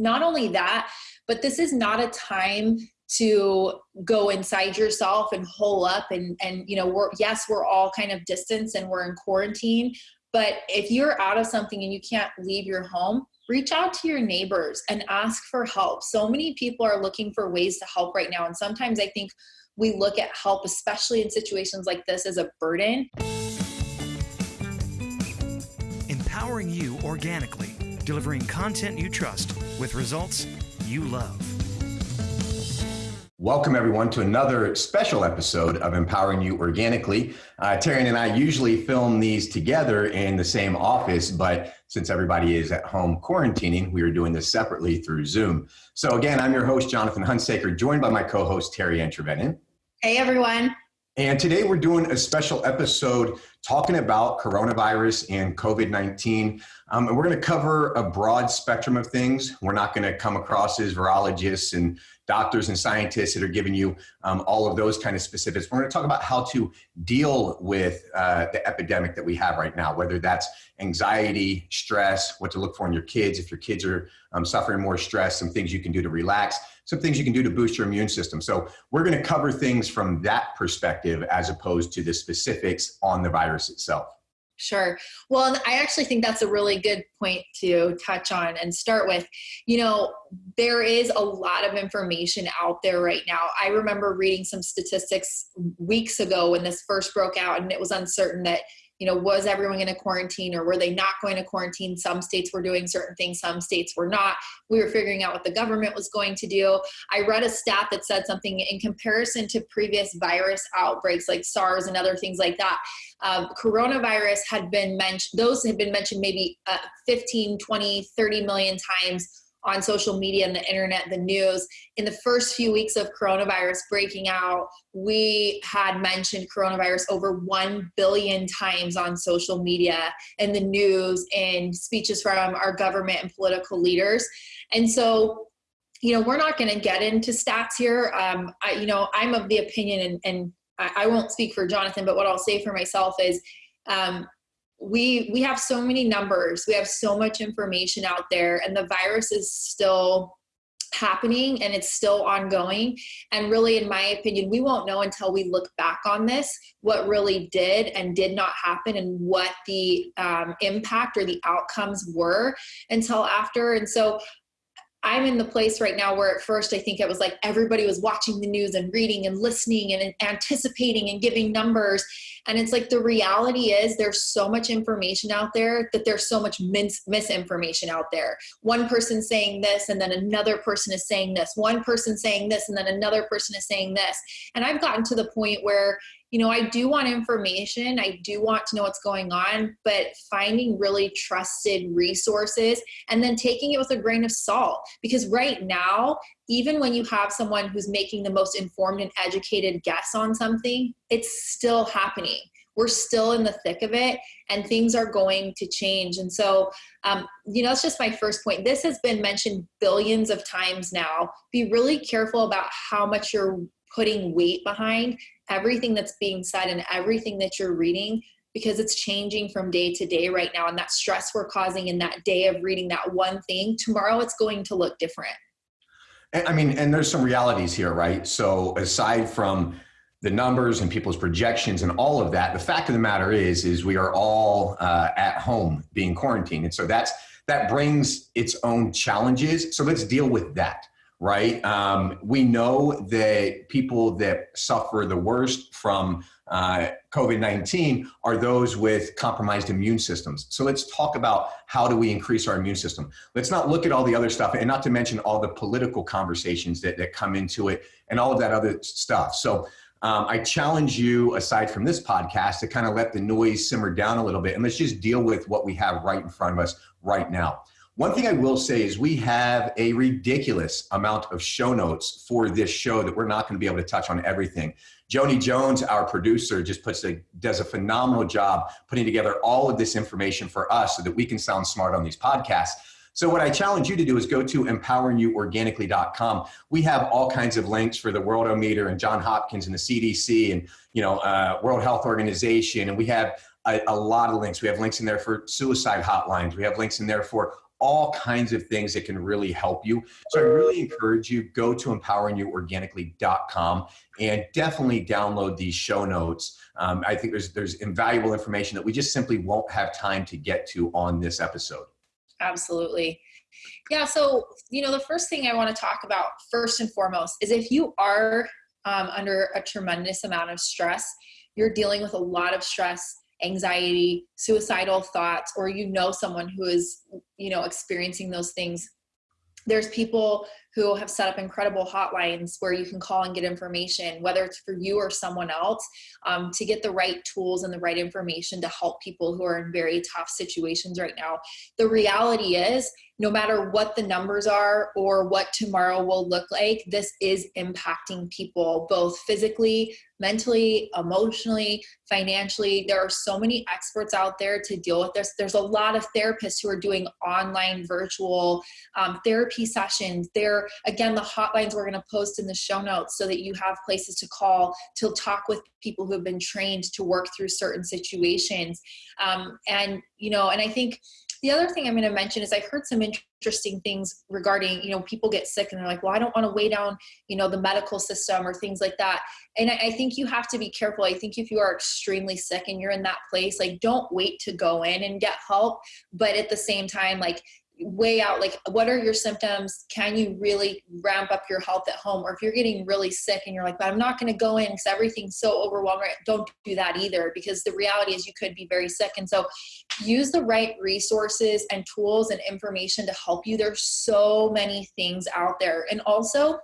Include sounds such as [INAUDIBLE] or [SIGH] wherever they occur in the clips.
not only that, but this is not a time to go inside yourself and hole up and and you know we're yes we're all kind of distance and we're in quarantine but if you're out of something and you can't leave your home reach out to your neighbors and ask for help. So many people are looking for ways to help right now and sometimes i think we look at help especially in situations like this as a burden. Empowering you organically delivering content you trust with results you love Welcome, everyone, to another special episode of Empowering You Organically. Uh, Terry and I usually film these together in the same office, but since everybody is at home quarantining, we are doing this separately through Zoom. So, again, I'm your host, Jonathan Hunsaker, joined by my co host, TeriAnn Trevenen. Hey, everyone. And today we're doing a special episode talking about coronavirus and COVID 19. Um, and we're going to cover a broad spectrum of things. We're not going to come across as virologists and doctors and scientists that are giving you um, all of those kind of specifics. We're going to talk about how to deal with uh, the epidemic that we have right now, whether that's anxiety, stress, what to look for in your kids. If your kids are um, suffering more stress, some things you can do to relax, some things you can do to boost your immune system. So we're going to cover things from that perspective as opposed to the specifics on the virus itself. Sure. Well, I actually think that's a really good point to touch on and start with. You know, there is a lot of information out there right now. I remember reading some statistics weeks ago when this first broke out, and it was uncertain that you know, was everyone in a quarantine or were they not going to quarantine? Some states were doing certain things, some states were not. We were figuring out what the government was going to do. I read a stat that said something in comparison to previous virus outbreaks like SARS and other things like that. Uh, coronavirus had been mentioned, those had been mentioned maybe uh, 15, 20, 30 million times on social media and the internet, the news. In the first few weeks of coronavirus breaking out, we had mentioned coronavirus over 1 billion times on social media and the news and speeches from our government and political leaders. And so, you know, we're not going to get into stats here. Um, I, you know, I'm of the opinion, and, and I, I, won't speak for Jonathan, but what I'll say for myself is um, we we have so many numbers. We have so much information out there and the virus is still happening and it's still ongoing. And really in my opinion we won't know until we look back on this what really did and did not happen and what the um, impact or the outcomes were until after. And so I'm in the place right now where at first I think it was like everybody was watching the news and reading and listening and anticipating and giving numbers. And it's like the reality is there's so much information out there that there's so much mis- misinformation out there. One person saying this and then another person is saying this, one person saying this and then another person is saying this. And I've gotten to the point where you know, I do want information. I do want to know what's going on, but finding really trusted resources and then taking it with a grain of salt. Because right now, even when you have someone who's making the most informed and educated guess on something, it's still happening. We're still in the thick of it and things are going to change. And so, um, you know, that's just my first point. This has been mentioned billions of times now. Be really careful about how much you're putting weight behind everything that's being said and everything that you're reading because it's changing from day to day right now. And that stress we're causing in that day of reading that one thing tomorrow it's going to look different. I mean and there's some realities here right? So aside from the numbers and people's projections and all of that the fact of the matter is is we are all uh, at home being quarantined. And so that's that brings its own challenges. So let's deal with that right? Um, we know that people that suffer the worst from uh, COVID 19 are those with compromised immune systems. So let's talk about how do we increase our immune system. Let's not look at all the other stuff, and not to mention all the political conversations that, that come into it and all of that other stuff. So um, I challenge you, aside from this podcast, to kind of let the noise simmer down a little bit and let's just deal with what we have right in front of us right now. One thing I will say is we have a ridiculous amount of show notes for this show that we're not going to be able to touch on everything. Joni Jones, our producer, just puts a does a phenomenal job putting together all of this information for us so that we can sound smart on these podcasts. So what I challenge you to do is go to empoweringyouorganically.com. We have all kinds of links for the Worldometer and John Hopkins and the CDC and you know uh, World Health Organization, and we have a, a lot of links. We have links in there for suicide hotlines. We have links in there for all kinds of things that can really help you. So I really encourage you go to empoweringyouorganically.com and definitely download these show notes. Um, I think there's there's invaluable information that we just simply won't have time to get to on this episode. Absolutely. Yeah. So, you know, the first thing I want to talk about first and foremost is if you are um, under a tremendous amount of stress, you're dealing with a lot of stress, anxiety, suicidal thoughts, or you know someone who is, you know, experiencing those things. There's people who have set up incredible hotlines where you can call and get information, whether it's for you or someone else, um, to get the right tools and the right information to help people who are in very tough situations right now. The reality is, no matter what the numbers are or what tomorrow will look like, this is impacting people both physically, mentally, emotionally, financially. There are so many experts out there to deal with this. There's a lot of therapists who are doing online virtual um, therapy sessions. There, again, the hotlines we're going to post in the show notes so that you have places to call to talk with people who have been trained to work through certain situations. Um, and, you know, and I think the other thing I'm going to mention is I heard some interesting things regarding, you know, people get sick and they're like, well, I don't want to weigh down, you know, the medical system or things like that. And I, I think you have to be careful. I think if you are extremely sick and you're in that place, like don't wait to go in and get help. But at the same time, like weigh out like what are your symptoms? Can you really ramp up your health at home? Or if you're getting really sick and you're like but i'm not going to go in because everything's so overwhelming don't do that either because the reality is you could be very sick. And so use the right resources and tools and information to help you. There's so many things out there. And also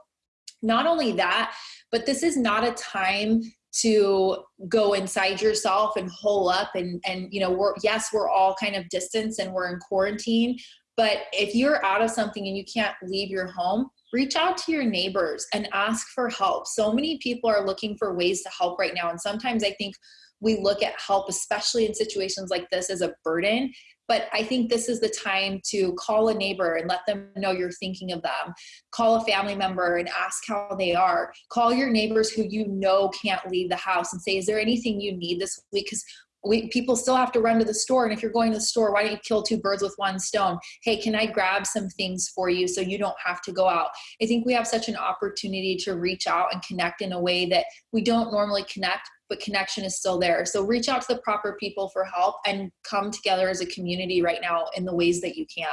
not only that but this is not a time to go inside yourself and hole up and and you know we're yes we're all kind of distance and we're in quarantine but if you're out of something and you can't leave your home, reach out to your neighbors and ask for help. So many people are looking for ways to help right now. And sometimes I think we look at help, especially in situations like this, as a burden. But I think this is the time to call a neighbor and let them know you're thinking of them. Call a family member and ask how they are. Call your neighbors who you know can't leave the house and say, Is there anything you need this week? Because we people still have to run to the store and if you're going to the store why don't you kill two birds with one stone? Hey can i grab some things for you so you don't have to go out? I think we have such an opportunity to reach out and connect in a way that we don't normally connect but connection is still there. So reach out to the proper people for help and come together as a community right now in the ways that you can.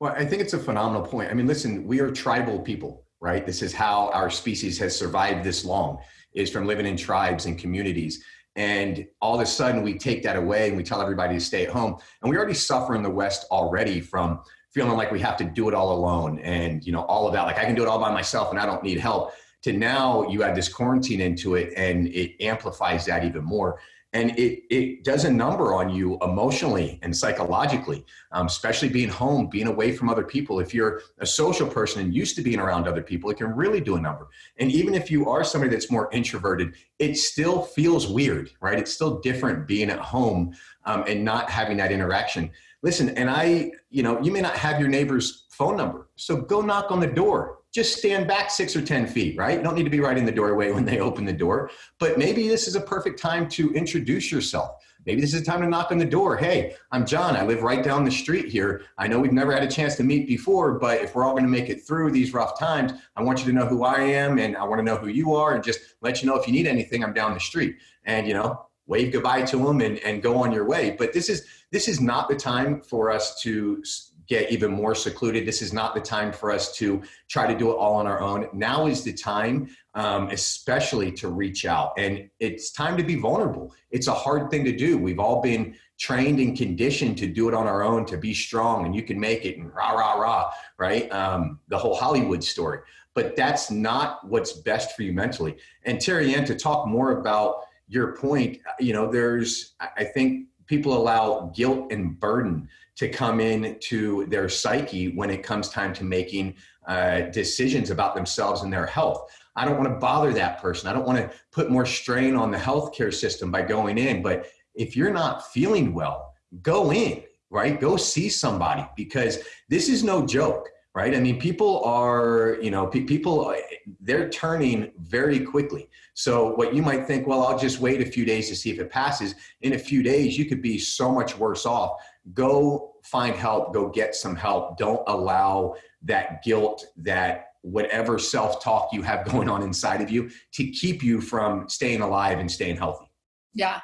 Well i think it's a phenomenal point. I mean listen we are tribal people right? This is how our species has survived this long is from living in tribes and communities and all of a sudden we take that away and we tell everybody to stay at home. And we already suffer in the west already from feeling like we have to do it all alone and you know all of that like i can do it all by myself and i don't need help to now you add this quarantine into it and it amplifies that even more and it, it does a number on you emotionally and psychologically um, especially being home being away from other people. If you're a social person and used to being around other people it can really do a number. And even if you are somebody that's more introverted it still feels weird right? It's still different being at home um, and not having that interaction. Listen and i you know you may not have your neighbor's phone number so go knock on the door just stand back six or 10 feet, right? You don't need to be right in the doorway when they open the door, but maybe this is a perfect time to introduce yourself. Maybe this is a time to knock on the door. Hey, I'm John. I live right down the street here. I know we've never had a chance to meet before, but if we're all going to make it through these rough times, I want you to know who I am and I want to know who you are and just let you know if you need anything, I'm down the street. And, you know, wave goodbye to them and, and go on your way. But this is, this is not the time for us to get even more secluded. This is not the time for us to try to do it all on our own. Now is the time, um, especially to reach out. And it's time to be vulnerable. It's a hard thing to do. We've all been trained and conditioned to do it on our own, to be strong and you can make it and rah, rah, rah, right? Um, the whole Hollywood story. But that's not what's best for you mentally. And TeriAnn, to talk more about your point, you know, there's, I think people allow guilt and burden to come in to their psyche when it comes time to making uh, decisions about themselves and their health. I don't want to bother that person. I don't want to put more strain on the healthcare system by going in. But if you're not feeling well, go in, right? Go see somebody because this is no joke, right? I mean, people are, you know, pe- people, they're turning very quickly. So what you might think, well, I'll just wait a few days to see if it passes. In a few days, you could be so much worse off go find help, go get some help. Don't allow that guilt, that whatever self-talk you have [LAUGHS] going on inside of you to keep you from staying alive and staying healthy. Yeah.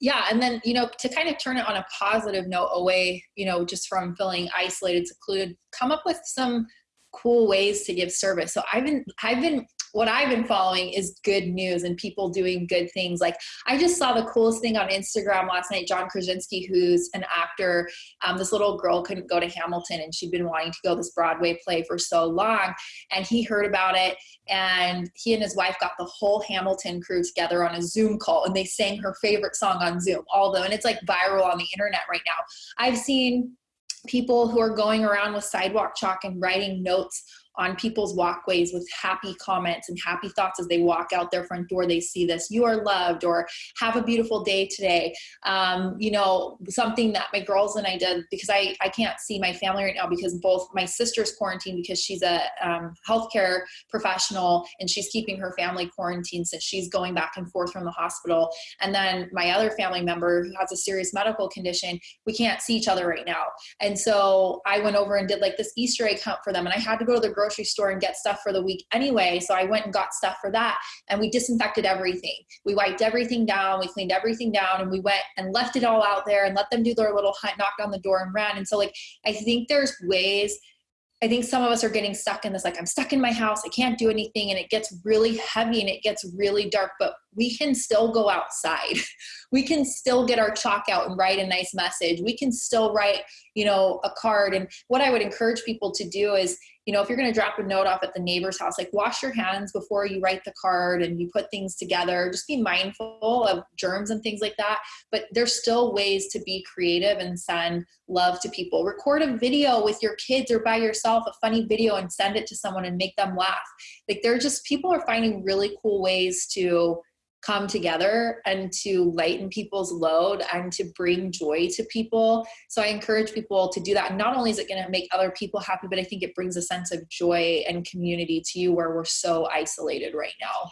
Yeah. And then, you know, to kind of turn it on a positive note away, you know, just from feeling isolated, secluded, come up with some cool ways to give service. So I've been, I've been what I've been following is good news and people doing good things. Like I just saw the coolest thing on Instagram last night. John Krasinski, who's an actor, um, this little girl couldn't go to Hamilton and she'd been wanting to go this Broadway play for so long, and he heard about it. And he and his wife got the whole Hamilton crew together on a Zoom call, and they sang her favorite song on Zoom. Although, and it's like viral on the internet right now. I've seen people who are going around with sidewalk chalk and writing notes on people's walkways with happy comments and happy thoughts as they walk out their front door. They see this you are loved or have a beautiful day today. Um, you know something that my girls and i did because i i can't see my family right now because both my sister's quarantined because she's a um, healthcare professional and she's keeping her family quarantined since she's going back and forth from the hospital. And then my other family member who has a serious medical condition we can't see each other right now. And so i went over and did like this easter egg hunt for them and i had to go to the grocery grocery store and get stuff for the week anyway. So I went and got stuff for that and we disinfected everything. We wiped everything down, we cleaned everything down and we went and left it all out there and let them do their little hunt, knocked on the door and ran. And so like, I think there's ways I think some of us are getting stuck in this like, I'm stuck in my house, I can't do anything, and it gets really heavy and it gets really dark, but we can still go outside. [LAUGHS] we can still get our chalk out and write a nice message. We can still write, you know, a card. And what I would encourage people to do is you know, if you're going to drop a note off at the neighbor's house, like wash your hands before you write the card and you put things together. Just be mindful of germs and things like that. But there's still ways to be creative and send love to people. Record a video with your kids or by yourself, a funny video, and send it to someone and make them laugh. Like they're just, people are finding really cool ways to come together and to lighten people's load and to bring joy to people. So I encourage people to do that. And not only is it going to make other people happy, but I think it brings a sense of joy and community to you where we're so isolated right now.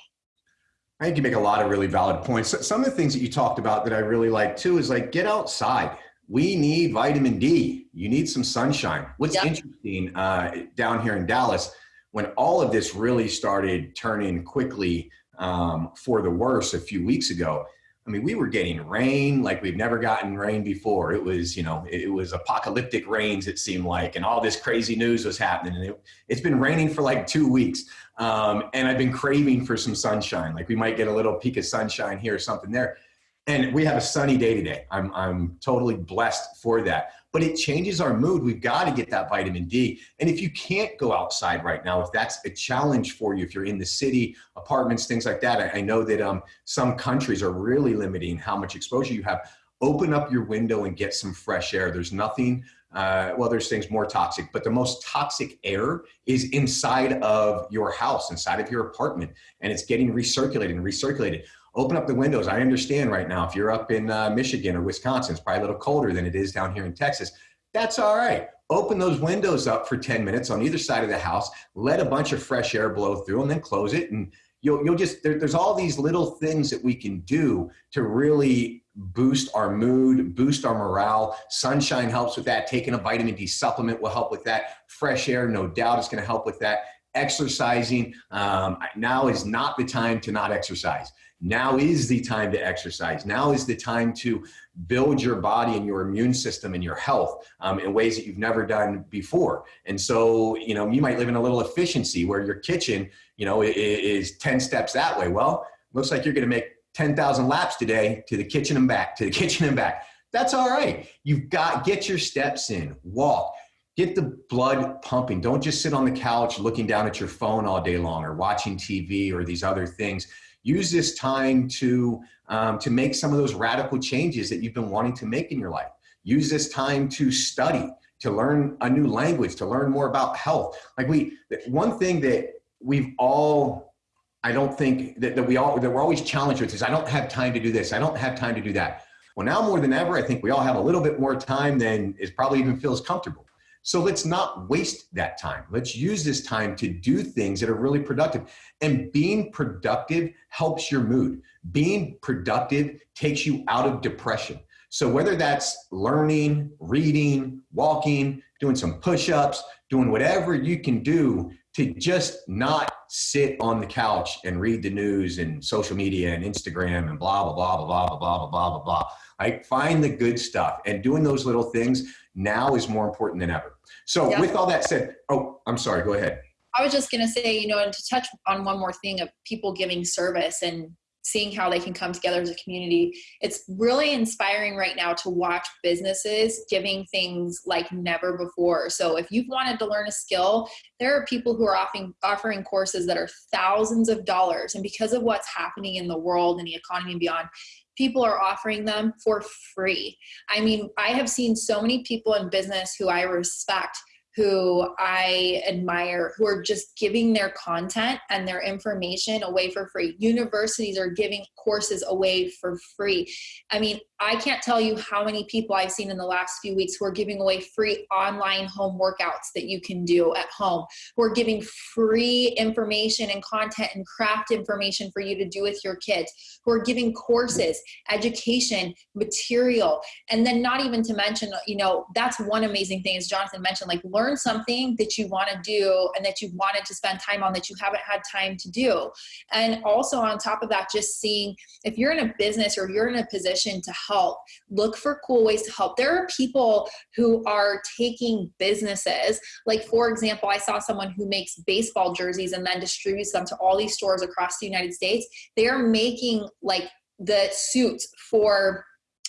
I think you make a lot of really valid points. Some of the things that you talked about that I really like too is like get outside. We need vitamin D. You need some sunshine. What's yep. interesting uh, down here in Dallas, when all of this really started turning quickly um, for the worse a few weeks ago. I mean, we were getting rain like we've never gotten rain before. It was, you know, it was apocalyptic rains, it seemed like, and all this crazy news was happening. And it, has been raining for like two weeks. Um, and I've been craving for some sunshine. Like we might get a little peak of sunshine here or something there. And we have a sunny day today. I'm, I'm totally blessed for that but it changes our mood. We've got to get that vitamin D. And if you can't go outside right now, if that's a challenge for you, if you're in the city, apartments, things like that, I, I know that um, some countries are really limiting how much exposure you have. Open up your window and get some fresh air. There's nothing uh, well, there's things more toxic, but the most toxic air is inside of your house, inside of your apartment, and it's getting recirculated and recirculated open up the windows. I understand right now, if you're up in uh, Michigan or Wisconsin, it's probably a little colder than it is down here in Texas. That's all right. Open those windows up for 10 minutes on either side of the house, let a bunch of fresh air blow through and then close it. And you'll, you'll just, there, there's all these little things that we can do to really boost our mood, boost our morale. Sunshine helps with that. Taking a vitamin D supplement will help with that. Fresh air, no doubt, is going to help with that. Exercising um, now is not the time to not exercise. Now is the time to exercise. Now is the time to build your body and your immune system and your health um, in ways that you've never done before. And so, you know, you might live in a little efficiency where your kitchen, you know, is 10 steps that way. Well, looks like you're going to make 10,000 laps today to the kitchen and back, to the [LAUGHS] kitchen and back. That's all right. You've got, get your steps in, walk, get the blood pumping. Don't just sit on the couch looking down at your phone all day long or watching TV or these other things use this time to, um, to make some of those radical changes that you've been wanting to make in your life. Use this time to study, to learn a new language, to learn more about health. Like we, one thing that we've all, I don't think that, that we all, that we're always challenged with is I don't have time to do this. I don't have time to do that. Well, now more than ever, I think we all have a little bit more time than is probably even feels comfortable. So let's not waste that time. Let's use this time to do things that are really productive. And being productive helps your mood. Being productive takes you out of depression. So whether that's learning, reading, walking, doing some push-ups, doing whatever you can do to just not sit on the couch and read the news and social media and Instagram and blah, blah, blah, blah, blah, blah, blah, blah, blah, blah. Like find the good stuff and doing those little things now is more important than ever. So yeah. with all that said, oh, I'm sorry, go ahead. I was just going to say, you know, and to touch on one more thing of people giving service and seeing how they can come together as a community. It's really inspiring right now to watch businesses giving things like never before. So if you've wanted to learn a skill, there are people who are offering offering courses that are thousands of dollars and because of what's happening in the world and the economy and beyond, people are offering them for free. I mean, I have seen so many people in business who I respect who I admire who are just giving their content and their information away for free. Universities are giving courses away for free. I mean, I can't tell you how many people I've seen in the last few weeks who are giving away free online home workouts that you can do at home, who are giving free information and content and craft information for you to do with your kids, who are giving courses, education, material, and then not even to mention, you know, that's one amazing thing, as Jonathan mentioned, like learn something that you want to do and that you wanted to spend time on that you haven't had time to do. And also on top of that, just seeing if you're in a business or you're in a position to help, look for cool ways to help. There are people who are taking businesses, like for example, I saw someone who makes baseball jerseys and then distributes them to all these stores across the United States. They are making like the suits for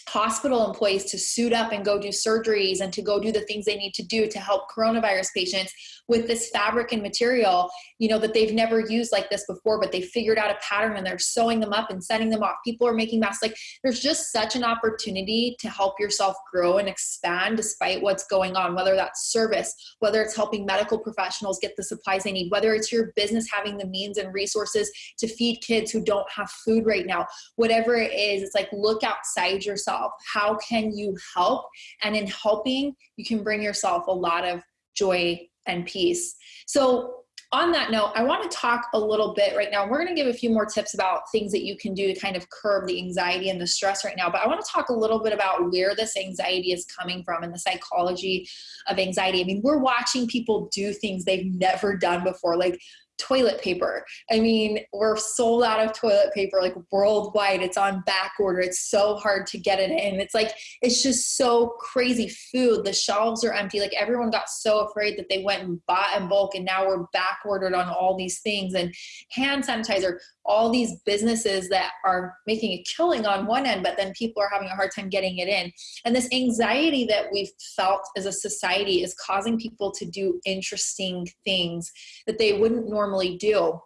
hospital employees to suit up and go do surgeries and to go do the things they need to do to help coronavirus patients with this fabric and material, you know, that they've never used like this before, but they figured out a pattern and they're sewing them up and sending them off. People are making masks. Like there's just such an opportunity to help yourself grow and expand despite what's going on, whether that's service, whether it's helping medical professionals get the supplies they need, whether it's your business having the means and resources to feed kids who don't have food right now, whatever it is, it's like look outside yourself. How can you help? And in helping, you can bring yourself a lot of joy and peace. So on that note, I want to talk a little bit right now. We're going to give a few more tips about things that you can do to kind of curb the anxiety and the stress right now. But I want to talk a little bit about where this anxiety is coming from and the psychology of anxiety. I mean, we're watching people do things they've never done before. Like toilet paper. I mean, we're sold out of toilet paper like worldwide. It's on back order. It's so hard to get it in. It's like, it's just so crazy. Food, the shelves are empty. Like everyone got so afraid that they went and bought in bulk and now we're back ordered on all these things and hand sanitizer all these businesses that are making a killing on one end, but then people are having a hard time getting it in. And this anxiety that we've felt as a society is causing people to do interesting things that they wouldn't normally do.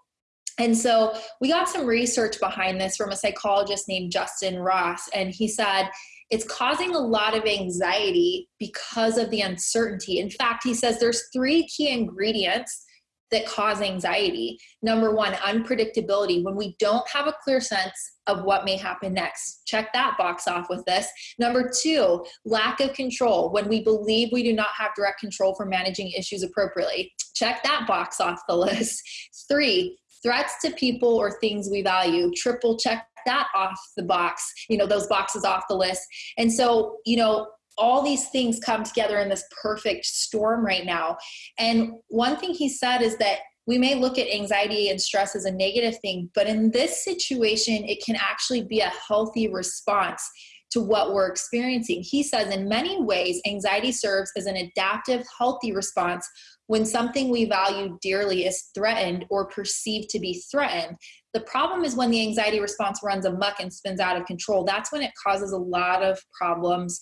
And so we got some research behind this from a psychologist named Justin Ross, and he said, it's causing a lot of anxiety because of the uncertainty. In fact, he says there's three key ingredients that cause anxiety. Number one, unpredictability. When we don't have a clear sense of what may happen next, check that box off with this. Number two, lack of control. When we believe we do not have direct control for managing issues appropriately, check that box off the [LAUGHS] list. Three, threats to people or things we value. Triple check that off the box, you know, those boxes off the list. And so, you know, all these things come together in this perfect storm right now. And one thing he said is that we may look at anxiety and stress as a negative thing, but in this situation, it can actually be a healthy response to what we're experiencing. He says, in many ways, anxiety serves as an adaptive, healthy response when something we value dearly is threatened or perceived to be threatened. The problem is when the anxiety response runs amuck and spins out of control. That's when it causes a lot of problems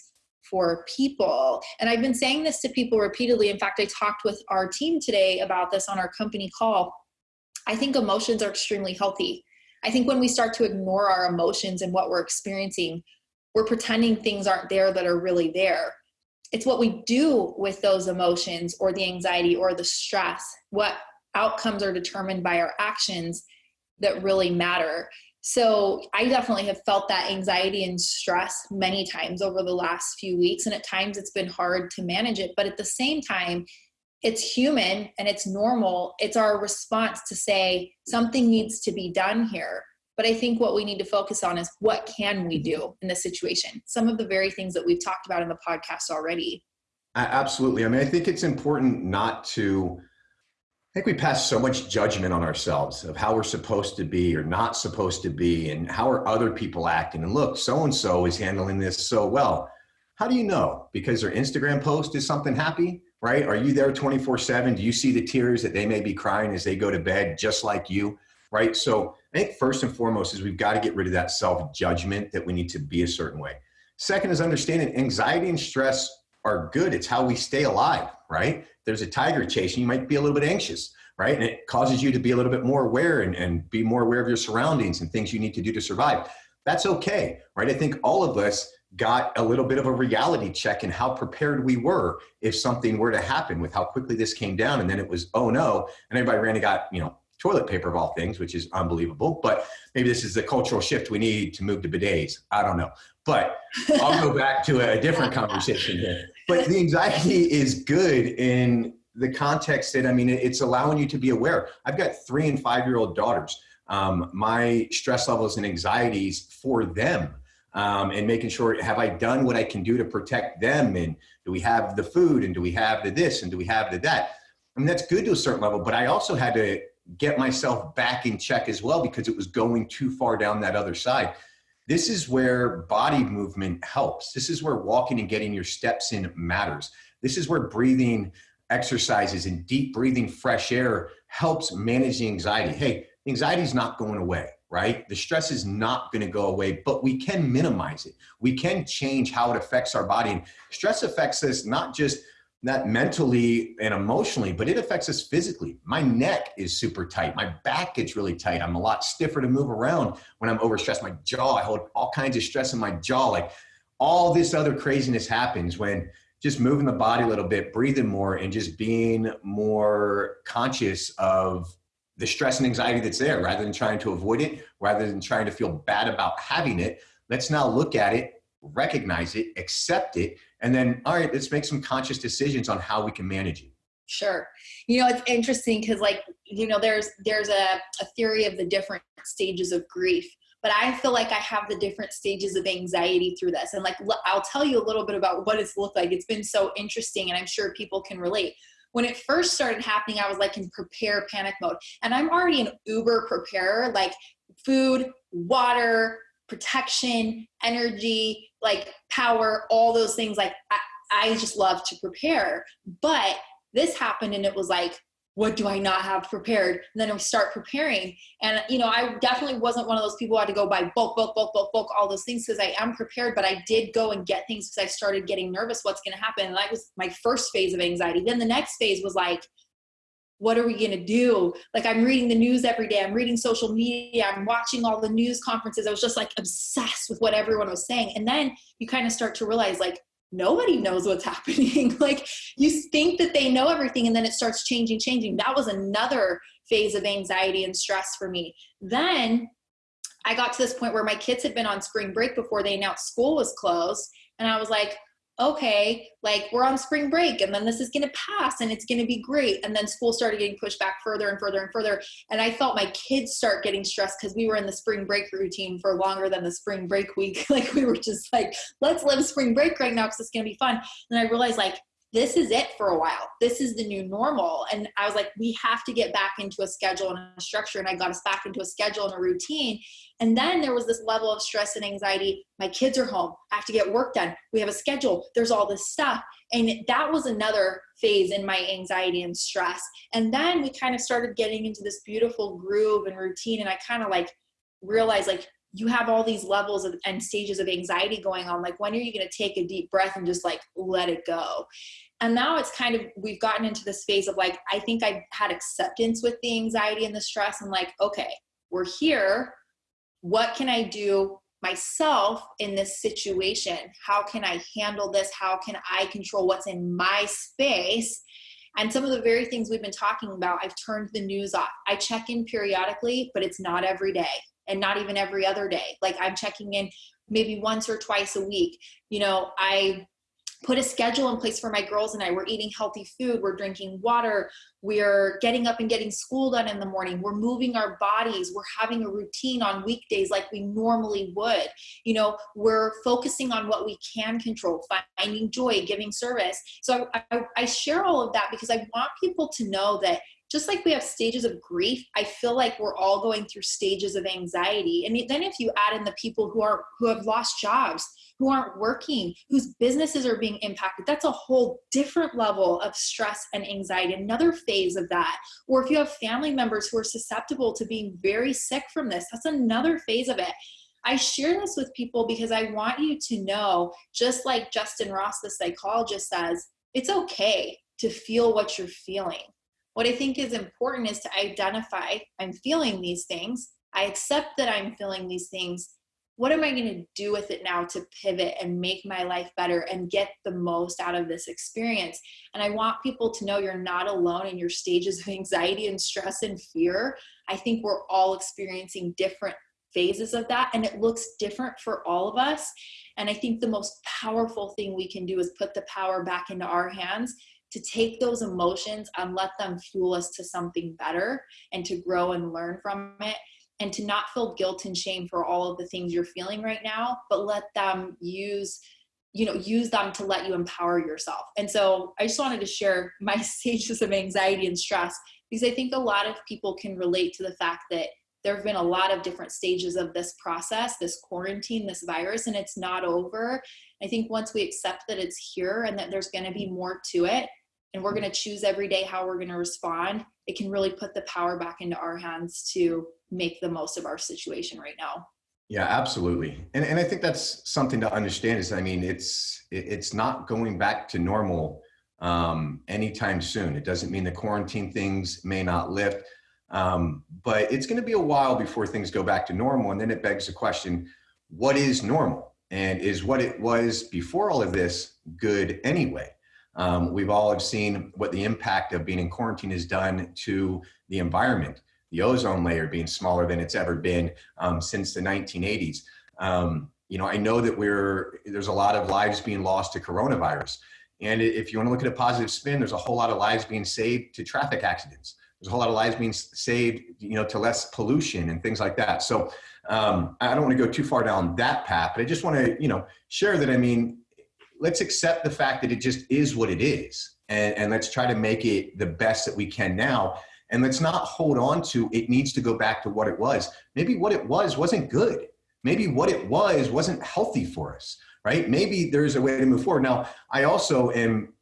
for people. And I've been saying this to people repeatedly. In fact, I talked with our team today about this on our company call. I think emotions are extremely healthy. I think when we start to ignore our emotions and what we're experiencing, we're pretending things aren't there that are really there. It's what we do with those emotions or the anxiety or the stress, what outcomes are determined by our actions that really matter. So I definitely have felt that anxiety and stress many times over the last few weeks. And at times it's been hard to manage it. But at the same time, it's human and it's normal. It's our response to say something needs to be done here. But I think what we need to focus on is what can we do mm-hmm. in this situation? Some of the very things that we've talked about in the podcast already. Absolutely. I mean, I think it's important not to I think we pass so much judgment on ourselves of how we're supposed to be or not supposed to be and how are other people acting. And look, so and so is handling this so well. How do you know? Because their Instagram post is something happy, right? Are you there 24 7? Do you see the tears that they may be crying as they go to bed, just like you, right? So I think first and foremost is we've got to get rid of that self judgment that we need to be a certain way. Second is understanding anxiety and stress are good. It's how we stay alive, right? There's a tiger chasing, you might be a little bit anxious, right? And it causes you to be a little bit more aware and, and be more aware of your surroundings and things you need to do to survive. That's okay, right? I think all of us got a little bit of a reality check in how prepared we were if something were to happen with how quickly this came down. And then it was, oh no. And everybody ran and got, you know, toilet paper of all things, which is unbelievable. But maybe this is the cultural shift we need to move to bidets. I don't know. But I'll go back to a different [LAUGHS] conversation here. But the anxiety is good in the context that, I mean, it's allowing you to be aware. I've got three and five year old daughters. Um, my stress levels and anxieties for them um, and making sure have I done what I can do to protect them? And do we have the food? And do we have the this? And do we have the that? I mean that's good to a certain level but I also had to get myself back in check as well because it was going too far down that other side this is where body movement helps this is where walking and getting your steps in matters this is where breathing exercises and deep breathing fresh air helps manage the anxiety hey anxiety is not going away right? The stress is not going to go away, but we can minimize it. We can change how it affects our body. And stress affects us not just not mentally and emotionally, but it affects us physically. My neck is super tight. My back gets really tight. I'm a lot stiffer to move around when I'm overstressed. My jaw, I hold all kinds of stress in my jaw. Like all this other craziness happens when just moving the body a little bit, breathing more, and just being more conscious of the stress and anxiety that's there rather than trying to avoid it, rather than trying to feel bad about having it. Let's now look at it, recognize it, accept it, and then, all right, let's make some conscious decisions on how we can manage it. Sure. You know, it's interesting because like, you know, there's there's a, a theory of the different stages of grief but I feel like I have the different stages of anxiety through this. And like, I'll tell you a little bit about what it's looked like. It's been so interesting, and I'm sure people can relate when it first started happening, I was like in prepare panic mode. And I'm already an uber preparer, like food, water, protection, energy, like power, all those things. Like I, I just love to prepare. But this happened and it was like, what do I not have prepared? And then we start preparing. And, you know, I definitely wasn't one of those people who had to go buy bulk, bulk, bulk, bulk, bulk, all those things because I am prepared, but I did go and get things because I started getting nervous what's going to happen. And that was my first phase of anxiety. Then the next phase was like, what are we going to do? Like, I'm reading the news every day. I'm reading social media. I'm watching all the news conferences. I was just like obsessed with what everyone was saying. And then you kind of start to realize, like, nobody knows what's [LAUGHS] happening. like you think that they know everything and then it starts changing, changing. That was another phase of anxiety and stress for me. Then I got to this point where my kids had been on spring break before they announced school was closed. And I was like, okay, like we're on spring break and then this is to pass and it's to be great. And then school started getting pushed back further and further and further. And I felt my kids start getting stressed because we were in the spring break routine for longer than the spring break week. [LAUGHS] like we were just like, let's live spring break right now because it's to be fun. And I realized like, this is it for a while. This is the new normal. And I was like, we have to get back into a schedule and a structure. And I got us back into a schedule and a routine. And then there was this level of stress and anxiety. My kids are home. I have to get work done. We have a schedule. There's all this stuff. And that was another phase in my anxiety and stress. And then we kind of started getting into this beautiful groove and routine. And I kind of like realized like, you have all these levels of, and stages of anxiety going on. Like, when are you going to take a deep breath and just like let it go? And now it's kind of, we've gotten into this phase of like, I think I've had acceptance with the anxiety and the stress and like, okay, we're here. What can I do myself in this situation? How can I handle this? How can I control what's in my space? And some of the very things we've been talking about, I've turned the news off. I check in periodically, but it's not every day and not even every other day. Like I'm checking in maybe once or twice a week. You know, I put a schedule in place for my girls and I. We're eating healthy food, we're drinking water, we're getting up and getting school done in the morning, we're moving our bodies, we're having a routine on weekdays like we normally would. You know, we're focusing on what we can control, finding joy, giving service. So I, I, I share all of that because I want people to know that just like we have stages of grief, I feel like we're all going through stages of anxiety. And then if you add in the people who are who have lost jobs, who aren't working, whose businesses are being impacted, that's a whole different level of stress and anxiety, another phase of that. Or if you have family members who are susceptible to being very sick from this, that's another phase of it. I share this with people because I want you to know, just like Justin Ross, the psychologist, says, it's okay to feel what you're feeling what I think is important is to identify I'm feeling these things. I accept that I'm feeling these things. What am I going to do with it now to pivot and make my life better and get the most out of this experience? And I want people to know you're not alone in your stages of anxiety and stress and fear. I think we're all experiencing different phases of that and it looks different for all of us. And I think the most powerful thing we can do is put the power back into our hands to take those emotions and let them fuel us to something better and to grow and learn from it. And to not feel guilt and shame for all of the things you're feeling right now but let them use you know use them to let you empower yourself. And so i just wanted to share [LAUGHS] my stages of anxiety and stress because i think a lot of people can relate to the fact that there have been a lot of different stages of this process this quarantine this virus and it's not over. I think once we accept that it's here and that there's going to be more to it and we're going to choose every day how we're going to respond, it can really put the power back into our hands to make the most of our situation right now. Yeah, absolutely. And, and I think that's something to understand is, I mean, it's, it's not going back to normal um, anytime soon. It doesn't mean the quarantine things may not lift, um, but it's going to be a while before things go back to normal. And then it begs the question, what is normal? And is what it was before all of this good anyway? Um, we've all have seen what the impact of being in quarantine has done to the environment, the ozone layer being smaller than it's ever been um, since the 1980s. Um, you know, I know that we're, there's a lot of lives being lost to coronavirus. And if you want to look at a positive spin, there's a whole lot of lives being saved to traffic accidents. There's a whole lot of lives being saved, you know, to less pollution and things like that. So um, I don't want to go too far down that path, but I just want to, you know, share that. I mean, let's accept the fact that it just is what it is. And, and let's try to make it the best that we can now. And let's not hold on to it needs to go back to what it was. Maybe what it was wasn't good. Maybe what it was wasn't healthy for us, right? Maybe there's a way to move forward. Now, I also am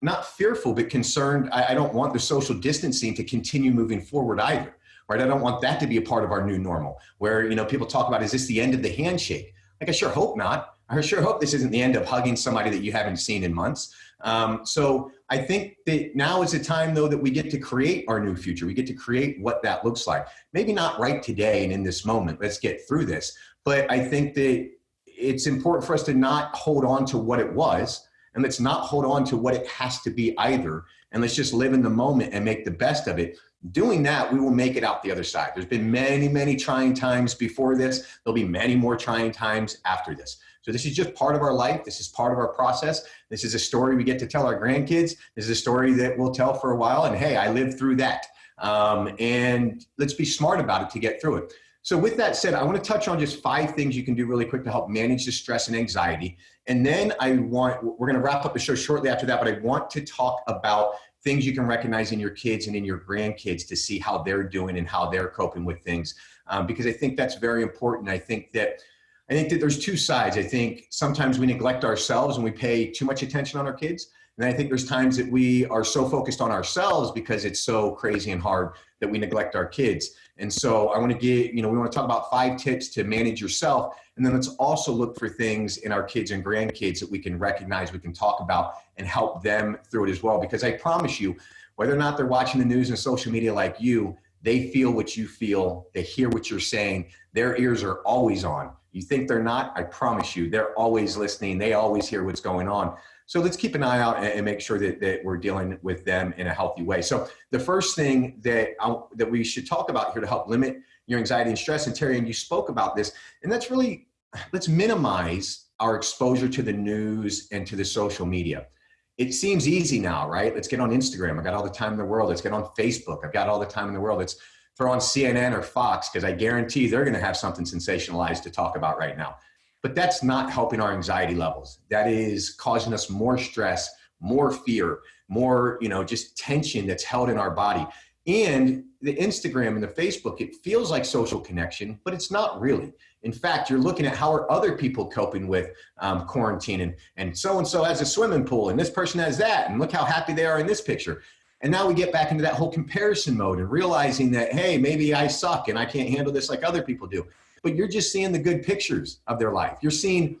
not fearful, but concerned. I, I don't want the social distancing to continue moving forward either, right? I don't want that to be a part of our new normal where, you know, people talk about, is this the end of the handshake? Like, I sure hope not. I sure hope this isn't the end of hugging somebody that you haven't seen in months. Um, so I think that now is the time though that we get to create our new future. We get to create what that looks like. Maybe not right today and in this moment, let's get through this. But I think that it's important for us to not hold on to what it was and let's not hold on to what it has to be either. And let's just live in the moment and make the best of it. Doing that, we will make it out the other side. There's been many, many trying times before this. There'll be many more trying times after this. So this is just part of our life. This is part of our process. This is a story we get to tell our grandkids. This is a story that we'll tell for a while. And hey, I lived through that. Um, and let's be smart about it to get through it. So with that said, I want to touch on just five things you can do really quick to help manage the stress and anxiety. And then I want, we're going to wrap up the show shortly after that, but I want to talk about things you can recognize in your kids and in your grandkids to see how they're doing and how they're coping with things. Um, because I think that's very important. I think that I think that there's two sides. I think sometimes we neglect ourselves and we pay too much attention on our kids. And I think there's times that we are so focused on ourselves because it's so crazy and hard that we neglect our kids. And so I want to get, you know, we want to talk about five tips to manage yourself. And then let's also look for things in our kids and grandkids that we can recognize, we can talk about and help them through it as well. Because I promise you, whether or not they're watching the news and social media like you, they feel what you feel, they hear what you're saying, their ears are always on. You think they're not? I promise you, they're always listening. They always hear what's going on. So let's keep an eye out and, make sure that, that we're dealing with them in a healthy way. So the first thing that, I, that we should talk about here to help limit your anxiety and stress, and Terry, and you spoke about this, and that's really, let's minimize our exposure to the news and to the social media. It seems easy now, right? Let's get on Instagram. I got all the time in the world. Let's get on Facebook. I've got all the time in the world. Let's throw on CNN or Fox because I guarantee they're going to have something sensationalized to talk about right now. But that's not helping our anxiety levels. That is causing us more stress, more fear, more, you know, just tension that's held in our body. And the Instagram and the Facebook, it feels like social connection, but it's not really. In fact, you're looking at how are other people coping with um, quarantine and, and so-and-so has a swimming pool and this person has that and look how happy they are in this picture. And now we get back into that whole comparison mode and realizing that, hey, maybe I suck and I can't handle this like other people do. But you're just seeing the good pictures of their life. You're seeing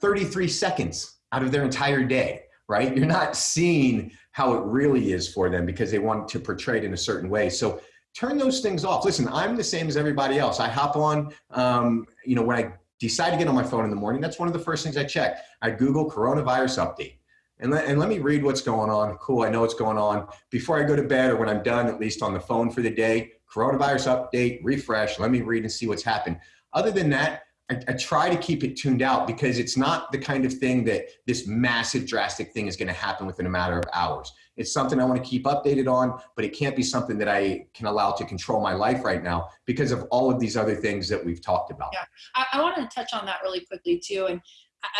33 seconds out of their entire day, right? You're not seeing how it really is for them because they want to portray it in a certain way. So turn those things off. Listen, I'm the same as everybody else. I hop on, um, you know, when I decide to get on my phone in the morning, that's one of the first things I check. I Google coronavirus update. And let, and let me read what's going on. Cool, I know what's going on. Before I go to bed or when I'm done, at least on the phone for the day, coronavirus update, refresh, let me read and see what's happened. Other than that, I, I, try to keep it tuned out because it's not the kind of thing that this massive drastic thing is going to happen within a matter of hours. It's something I want to keep updated on, but it can't be something that I can allow to control my life right now because of all of these other things that we've talked about. Yeah, I, I want to touch on that really quickly too. And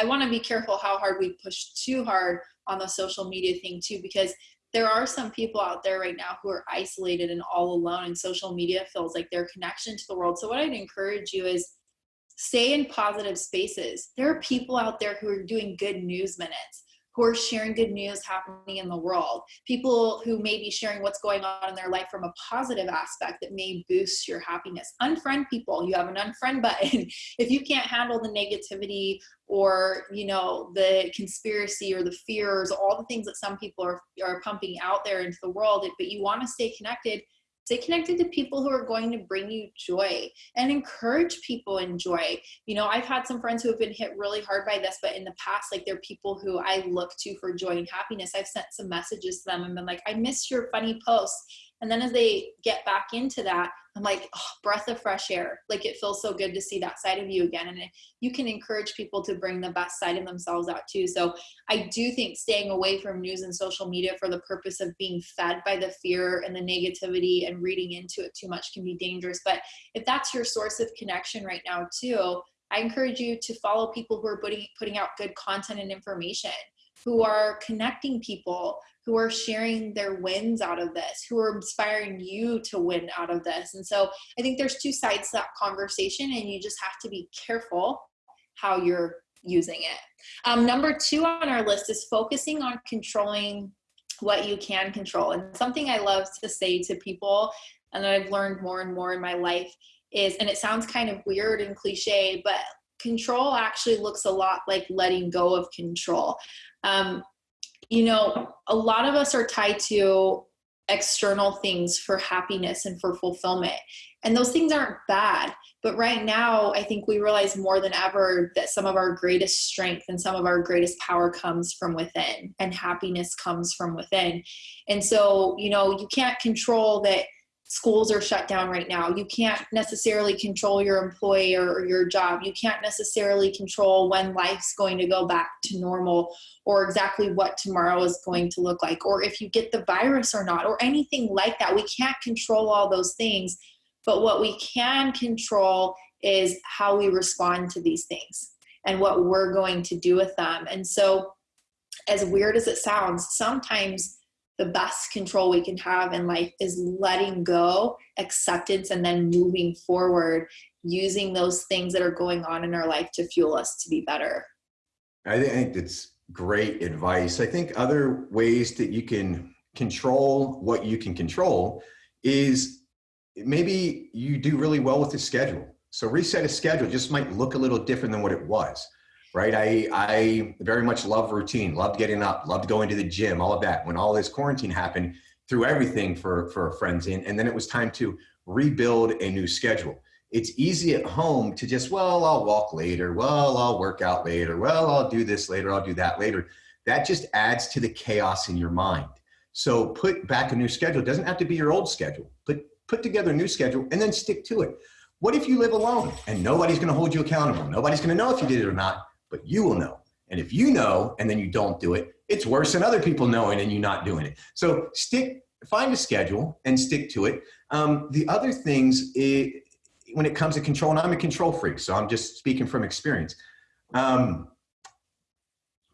I want to be careful how hard we push too hard on the social media thing too, because there are some people out there right now who are isolated and all alone and social media feels like their connection to the world. So what I'd encourage you is stay in positive spaces. There are people out there who are doing good news minutes who are sharing good news happening in the world, people who may be sharing what's going on in their life from a positive aspect that may boost your happiness. Unfriend people, you have an unfriend [LAUGHS] button. if you can't handle the negativity or you know the conspiracy or the fears, all the things that some people are, are pumping out there into the world, but you want to stay connected, Stay connected to people who are going to bring you joy and encourage people in joy. You know, I've had some friends who have been hit really hard by this, but in the past, like they're people who I look to for joy and happiness. I've sent some messages to them and been like, I miss your funny posts. And then as they get back into that, I'm like, oh, breath of fresh air. Like it feels so good to see that side of you again. And you can encourage people to bring the best side of themselves out too. So I do think staying away from news and social media for the purpose of being fed by the fear and the negativity and reading into it too much can be dangerous. But if that's your source of connection right now too, I encourage you to follow people who are putting, putting out good content and information who are connecting people, who are sharing their wins out of this, who are inspiring you to win out of this. And so I think there's two sides to that conversation, and you just have to be careful how you're using it. Um, number two on our list is focusing on controlling what you can control. And something I love to say to people, and that I've learned more and more in my life, is, and it sounds kind of weird and cliche, but control actually looks a lot like letting go of control. Um, you know, a lot of us are tied to external things for happiness and for fulfillment. And those things aren't bad. But right now, I think we realize more than ever that some of our greatest strength and some of our greatest power comes from within, and happiness comes from within. And so, you know, you can't control that schools are shut down right now. You can't necessarily control your employer or your job. You can't necessarily control when life's going to go back to normal or exactly what tomorrow is going to look like or if you get the virus or not or anything like that. We can't control all those things. But what we can control is how we respond to these things and what we're going to do with them. And so, as weird as it sounds, sometimes the best control we can have in life is letting go, acceptance, and then moving forward using those things that are going on in our life to fuel us to be better. I think it's great advice. I think other ways that you can control what you can control is maybe you do really well with the schedule. So reset a schedule just might look a little different than what it was right? I, I very much love routine, loved getting up, loved going to the gym, all of that. When all this quarantine happened, threw everything for, for friends in, and then it was time to rebuild a new schedule. It's easy at home to just, well, I'll walk later. Well, I'll work out later. Well, I'll do this later. I'll do that later. That just adds to the chaos in your mind. So put back a new schedule. It doesn't have to be your old schedule, but put together a new schedule and then stick to it. What if you live alone and nobody's going to hold you accountable? Nobody's going to know if you did it or not but you will know. And if you know and then you don't do it, it's worse than other people knowing and you not doing it. So stick, find a schedule and stick to it. Um, the other things, it, when it comes to control, and I'm a control freak, so I'm just speaking from experience. Um,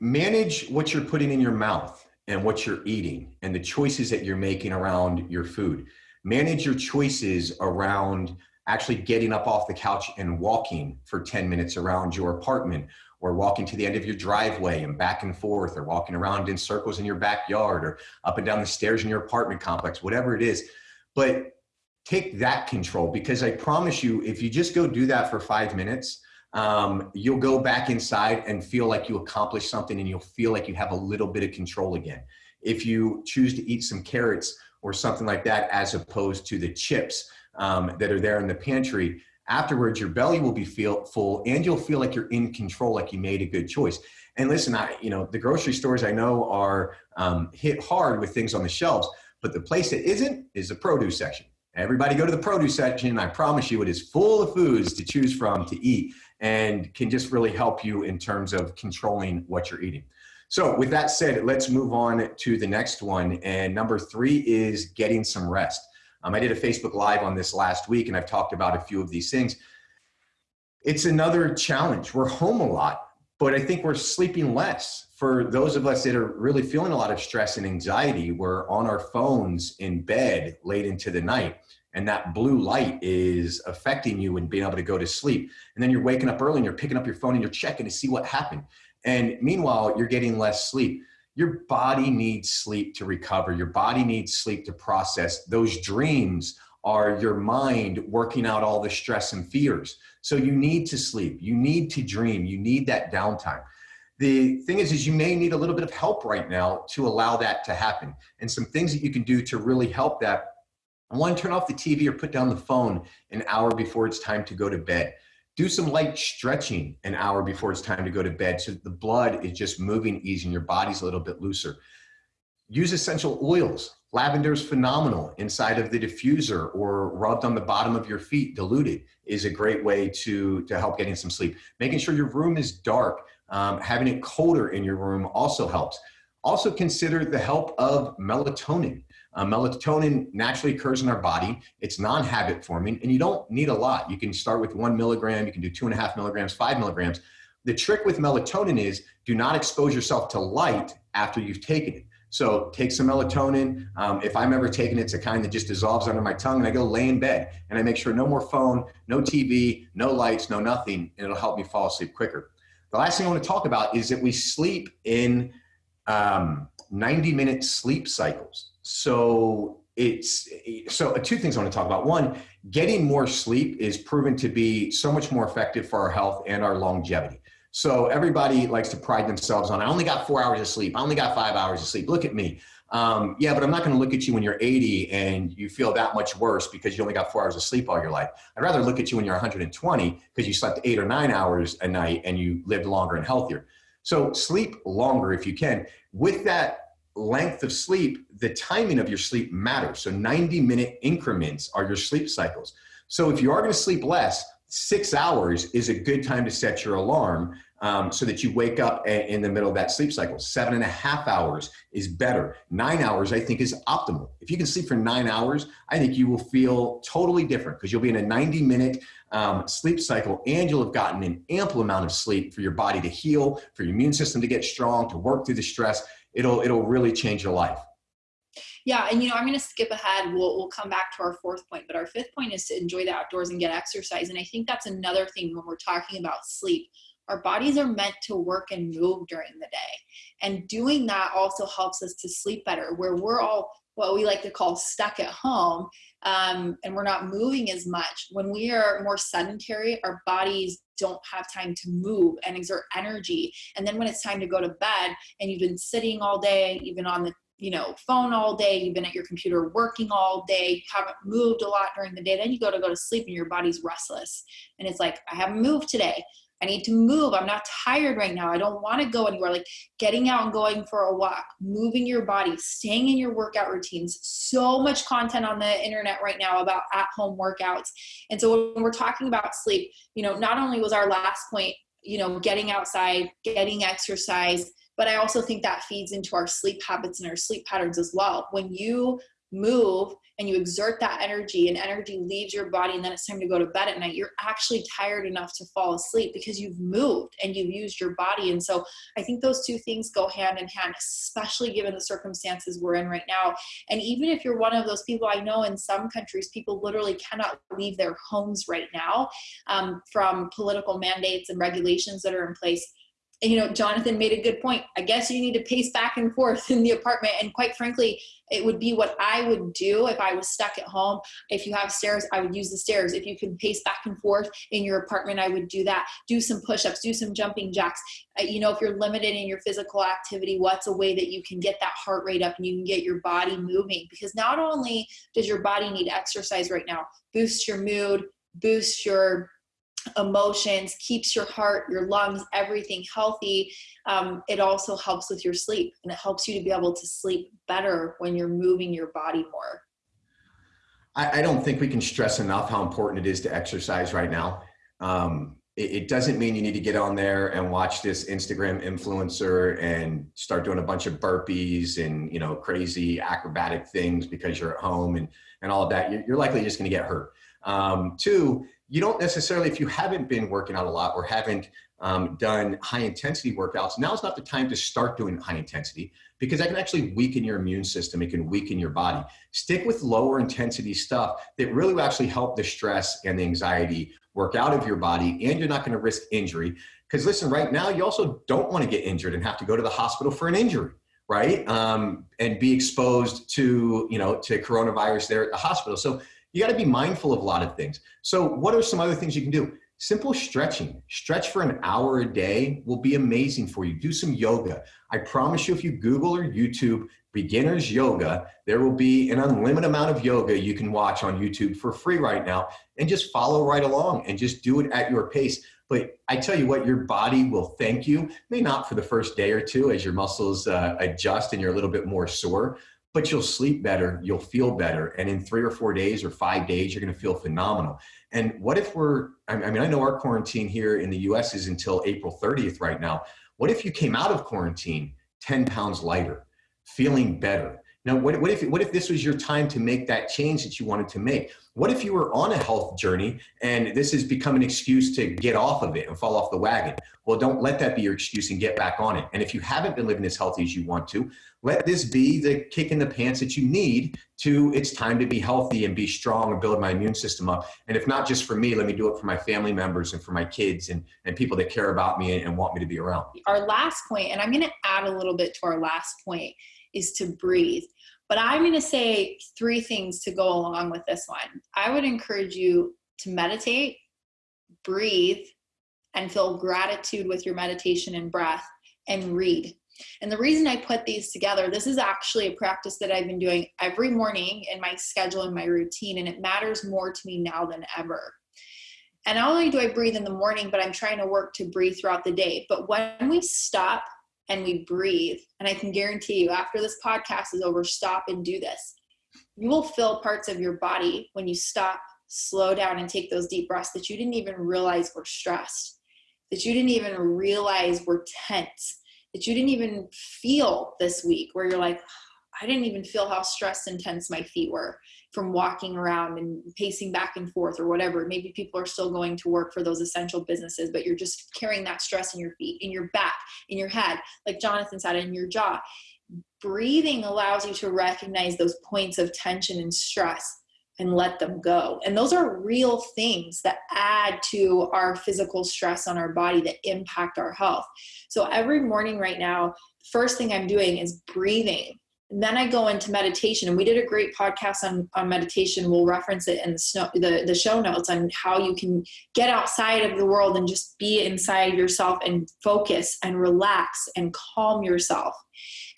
manage what you're putting in your mouth and what you're eating and the choices that you're making around your food. Manage your choices around actually getting up off the couch and walking for 10 minutes around your apartment or walking to the end of your driveway and back and forth or walking around in circles in your backyard or up and down the stairs in your apartment complex, whatever it is. But take that control because I promise you, if you just go do that for five minutes, um, you'll go back inside and feel like you accomplished something and you'll feel like you have a little bit of control again. If you choose to eat some carrots or something like that, as opposed to the chips um, that are there in the pantry, afterwards your belly will be feel full and you'll feel like you're in control, like you made a good choice. And listen, I, you know, the grocery stores I know are um, hit hard with things on the shelves, but the place that isn't is the produce section. Everybody go to the produce section. I promise you it is full of foods to choose from to eat and can just really help you in terms of controlling what you're eating. So with that said, let's move on to the next one. And number three is getting some rest. Um, I did a Facebook Live on this last week and I've talked about a few of these things. It's another challenge. We're home a lot, but I think we're sleeping less. For those of us that are really feeling a lot of stress and anxiety, we're on our phones in bed late into the night and that blue light is affecting you and being able to go to sleep. And then you're waking up early and you're picking up your phone and you're checking to see what happened. And meanwhile, you're getting less sleep. Your body needs sleep to recover. Your body needs sleep to process. Those dreams are your mind working out all the stress and fears. So you need to sleep. You need to dream. You need that downtime. The thing is, is you may need a little bit of help right now to allow that to happen. And some things that you can do to really help that one, turn off the TV or put down the phone an hour before it's time to go to bed. Do some light stretching an hour before it's time to go to bed so the blood is just moving easy and your body's a little bit looser. Use essential oils. Lavender is phenomenal inside of the diffuser or rubbed on the bottom of your feet, diluted, is a great way to, to help getting some sleep. Making sure your room is dark, um, having it colder in your room also helps. Also consider the help of melatonin. Uh, melatonin naturally occurs in our body. It's non-habit forming and you don't need a lot. You can start with one milligram, you can do two and a half milligrams, five milligrams. The trick with melatonin is do not expose yourself to light after you've taken it. So take some melatonin. Um, if I'm ever taking it, it's a kind that just dissolves under my tongue and I go lay in bed and I make sure no more phone, no TV, no lights, no nothing, and it'll help me fall asleep quicker. The last thing I want to talk about is that we sleep in um, 90 minute sleep cycles. So it's so two things I want to talk about. One, getting more sleep is proven to be so much more effective for our health and our longevity. So everybody likes to pride themselves on, I only got four hours of sleep. I only got five hours of sleep. Look at me. Um, yeah, but I'm not going to look at you when you're 80 and you feel that much worse because you only got four hours of sleep all your life. I'd rather look at you when you're 120 because you slept eight or nine hours a night and you lived longer and healthier. So sleep longer if you can. With that length of sleep, the timing of your sleep matters. So 90 minute increments are your sleep cycles. So if you are going to sleep less, six hours is a good time to set your alarm um, so that you wake up in the middle of that sleep cycle. Seven and a half hours is better. Nine hours, I think, is optimal. If you can sleep for nine hours, I think you will feel totally different because you'll be in a 90 minute um, sleep cycle and you'll have gotten an ample amount of sleep for your body to heal, for your immune system to get strong, to work through the stress it'll it'll really change your life. Yeah and you know i'm going to skip ahead. We'll, we'll come back to our fourth point but our fifth point is to enjoy the outdoors and get exercise and i think that's another thing when we're talking about sleep. Our bodies are meant to work and move during the day and doing that also helps us to sleep better where we're all what we like to call stuck at home um, and we're not moving as much. When we are more sedentary, our bodies don't have time to move and exert energy. And then when it's time to go to bed and you've been sitting all day, you've been on the you know phone all day you've been at your computer working all day you haven't moved a lot during the day then you go to go to sleep and your body's restless and it's like i haven't moved today I need to move. I'm not tired right now. I don't want to go anywhere. Like getting out and going for a walk, moving your body, staying in your workout routines. So much content on the internet right now about at home workouts. And so when we're talking about sleep, you know, not only was our last point you know, getting outside, getting exercise. But I also think that feeds into our sleep habits and our sleep patterns as well. When you move and you exert that energy and energy leaves your body and then it's time to go to bed at night you're actually tired enough to fall asleep because you've moved and you've used your body. And so i think those two things go hand in hand especially given the circumstances we're in right now. And even if you're one of those people i know in some countries people literally cannot leave their homes right now um, from political mandates and regulations that are in place you know, Jonathan made a good point. I guess you need to pace back and forth [LAUGHS] in the apartment. And quite frankly, it would be what I would do if I was stuck at home. If you have stairs, I would use the stairs. If you can pace back and forth in your apartment, I would do that. Do some push ups, do some jumping jacks. Uh, you know, if you're limited in your physical activity, what's a way that you can get that heart rate up and you can get your body moving? Because not only does your body need exercise right now, boost your mood, boost your emotions, keeps your heart, your lungs, everything healthy. Um, it also helps with your sleep and it helps you to be able to sleep better when you're moving your body more. I, I don't think we can stress enough how important it is to exercise right now. Um, it, it doesn't mean you need to get on there and watch this Instagram influencer and start doing a bunch of burpees and you know crazy acrobatic things because you're at home and and all of that. You're, you're likely just going to get hurt. Um, two, you don't necessarily, if you haven't been working out a lot or haven't um, done high intensity workouts, now is not the time to start doing high intensity because that can actually weaken your immune system. It can weaken your body. Stick with lower intensity stuff that really will actually help the stress and the anxiety work out of your body, and you're not going to risk injury. Because listen, right now, you also don't want to get injured and have to go to the hospital for an injury right um, and be exposed to you know to coronavirus there at the hospital so you got to be mindful of a lot of things. So what are some other things you can do? Simple stretching. Stretch for an hour a day will be amazing for you. Do some yoga. I promise you, if you Google or YouTube beginners yoga, there will be an unlimited amount of yoga you can watch on YouTube for free right now and just follow right along and just do it at your pace. But I tell you what, your body will thank you. May not for the first day or two as your muscles uh, adjust and you're a little bit more sore, but you'll sleep better, you'll feel better. And in three or four days or five days, you're going to feel phenomenal. And what if we're, I mean, I know our quarantine here in the US is until April 30th right now. What if you came out of quarantine 10 pounds lighter, feeling better? Now, what, what, if, what if this was your time to make that change that you wanted to make? What if you were on a health journey and this has become an excuse to get off of it and fall off the wagon? Well, don't let that be your excuse and get back on it. And if you haven't been living as healthy as you want to, let this be the kick in the pants that you need to it's time to be healthy and be strong and build my immune system up. And if not just for me, let me do it for my family members and for my kids and, and people that care about me and, and want me to be around. Our last point, and I'm going to add a little bit to our last point, is to breathe. But I'm going to say three things to go along with this one. I would encourage you to meditate, breathe, and feel gratitude with your meditation and breath, and read. And the reason I put these together, this is actually a practice that I've been doing every morning in my schedule and my routine, and it matters more to me now than ever. And not only do I breathe in the morning, but I'm trying to work to breathe throughout the day. But when we stop and we breathe, and I can guarantee you after this podcast is over, stop and do this. You will feel parts of your body when you stop, slow down, and take those deep breaths that you didn't even realize were stressed, that you didn't even realize were tense that you didn't even feel this week where you're like i didn't even feel how stressed and tense my feet were from walking around and pacing back and forth or whatever maybe people are still going to work for those essential businesses but you're just carrying that stress in your feet in your back in your head like jonathan said in your jaw breathing allows you to recognize those points of tension and stress and let them go. And those are real things that add to our physical stress on our body that impact our health. So every morning right now, first thing I'm doing is breathing. Then I go into meditation, and we did a great podcast on, on meditation. We'll reference it in the, snow, the, the show notes on how you can get outside of the world and just be inside yourself and focus and relax and calm yourself.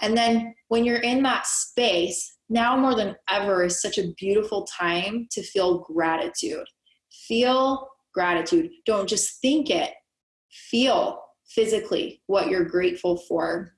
And then when you're in that space, now more than ever is such a beautiful time to feel gratitude. Feel gratitude. Don't just think it, feel physically what you're grateful for.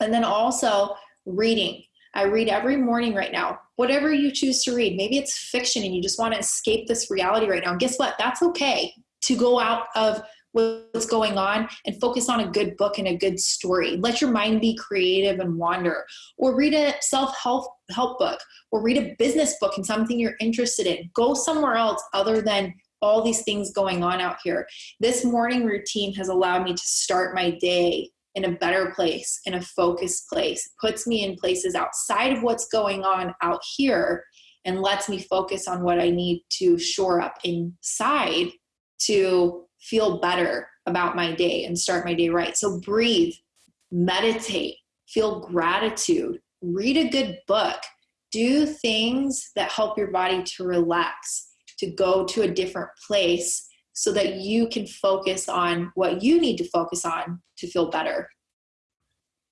And then also reading. I read every morning right now, whatever you choose to read. Maybe it's fiction and you just want to escape this reality right now. Guess what? That's okay to go out of what's going on and focus on a good book and a good story. Let your mind be creative and wander. Or read a self-help help book or read a business book and something you're interested in. Go somewhere else other than all these things going on out here. This morning routine has allowed me to start my day in a better place, in a focused place, puts me in places outside of what's going on out here and lets me focus on what I need to shore up inside to feel better about my day and start my day right. So breathe, meditate, feel gratitude, read a good book, do things that help your body to relax, to go to a different place so that you can focus on what you need to focus on to feel better.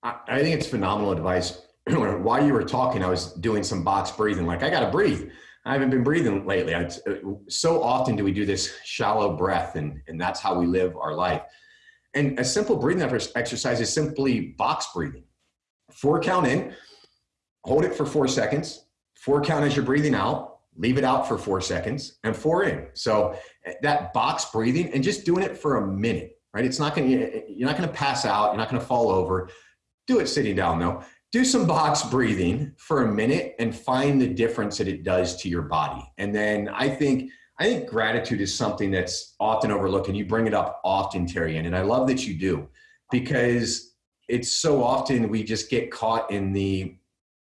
I think it's phenomenal advice. [CLEARS THROAT] While you were talking, I was doing some box breathing. Like, I got to breathe. I haven't been breathing lately. I, so often do we do this shallow breath, and, and that's how we live our life. And a simple breathing exercise is simply box breathing. Four count in, hold it for four seconds, four count as you're breathing out, leave it out for four seconds, and four in. So eh, that box breathing and just doing it for a minute, right? It's not going to, eh, eh, you're not going to pass out, you're not going to fall over. Do it sitting down though do some box breathing for a minute and find the difference that it does to your body. And then I think I think gratitude is something that's often overlooked, and you bring it up often, Terry, and I love that you do because it's so often we just get caught in the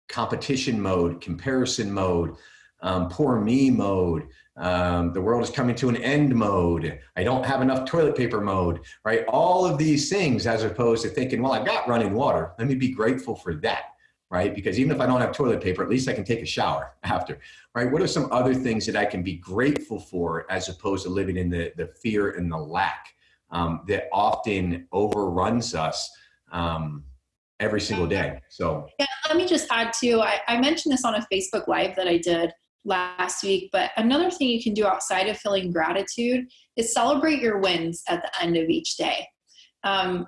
competition mode, comparison mode, um, poor me mode, um, the world is coming to an end mode. I don't have enough toilet paper mode, right? All of these things, as opposed to thinking, well, I've got running water. Let me be grateful for that, right? Because even if I don't have toilet paper, at least I can take a shower [LAUGHS] after, right? What are some other things that I can be grateful for as opposed to living in the, the fear and the lack um, that often overruns us? Um, every single day. So yeah, let me just add too. I, I mentioned this on a Facebook Live that I did last week. But another thing you can do outside of feeling gratitude is celebrate your wins at the end of each day. Um,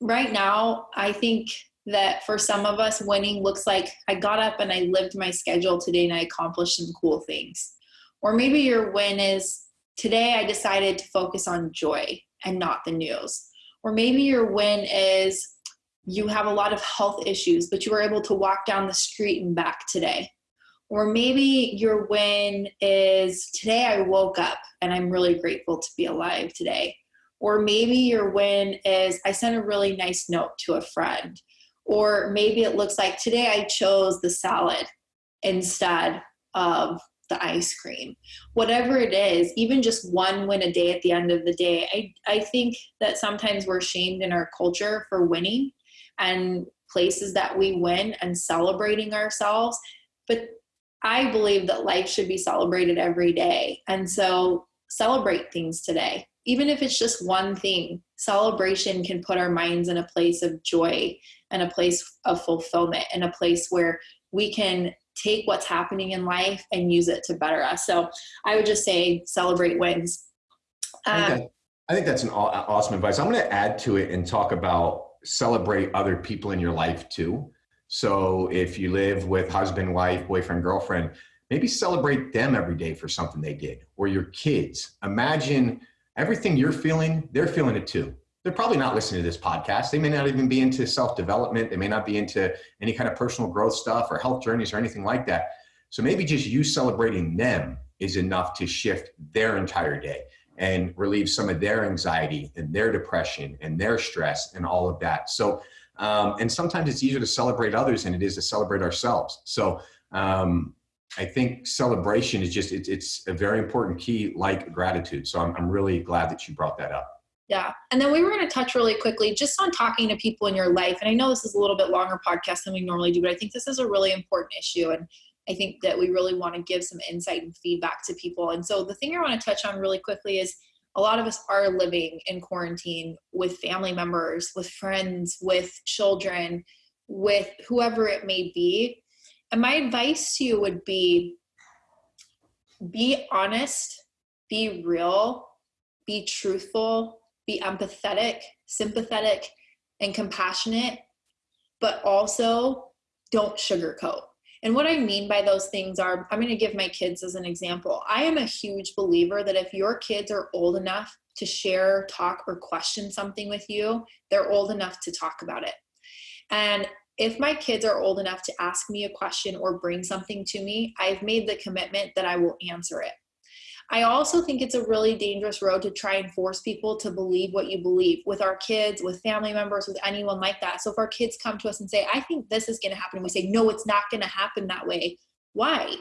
right now, I think that for some of us, winning looks like I got up and I lived my schedule today and I accomplished some cool things. Or maybe your win is today I decided to focus on joy and not the news. Or maybe your win is you have a lot of health issues, but you were able to walk down the street and back today. Or maybe your win is today I woke up and I'm really grateful to be alive today. Or maybe your win is I sent a really nice note to a friend. Or maybe it looks like today I chose the salad instead of the ice cream. Whatever it is, even just one win a day at the end of the day, I, I think that sometimes we're shamed in our culture for winning and places that we win and celebrating ourselves. But I believe that life should be celebrated every day. And so celebrate things today. Even if it's just one thing, celebration can put our minds in a place of joy and a place of fulfillment and a place where we can take what's happening in life and use it to better us. So I would just say celebrate wins. Um, I, think um, that, I think that's an awesome advice. I'm going to add to it and talk about celebrate other people in your life too. So if you live with husband, wife, boyfriend, girlfriend, maybe celebrate them every day for something they did or your kids. Imagine everything you're feeling, they're feeling it too. They're probably not listening to this podcast. They may not even be into self development. They may not be into any kind of personal growth stuff or health journeys or anything like that. So maybe just you celebrating them is enough to shift their entire day and relieve some of their anxiety and their depression and their stress and all of that. So um, and sometimes it's easier to celebrate others than it is to celebrate ourselves. So um, I think celebration is just, it's, it's a very important key like gratitude. So I'm, I'm really glad that you brought that up. Yeah. And then we were going to touch really quickly just on talking to people in your life. And I know this is a little bit longer podcast than we normally do, but I think this is a really important issue. And I think that we really want to give some insight and feedback to people. And so the thing I want to touch on really quickly is a lot of us are living in quarantine with family members, with friends, with children, with whoever it may be. And my advice to you would be be honest, be real, be truthful, be empathetic, sympathetic, and compassionate, but also don't sugarcoat. And what I mean by those things are I'm going to give my kids as an example. I am a huge believer that if your kids are old enough to share, talk, or question something with you, they're old enough to talk about it. And if my kids are old enough to ask me a question or bring something to me, I've made the commitment that I will answer it. I also think it's a really dangerous road to try and force people to believe what you believe with our kids, with family members, with anyone like that. So if our kids come to us and say, I think this is going to happen, we say, no, it's not going to happen that way. Why?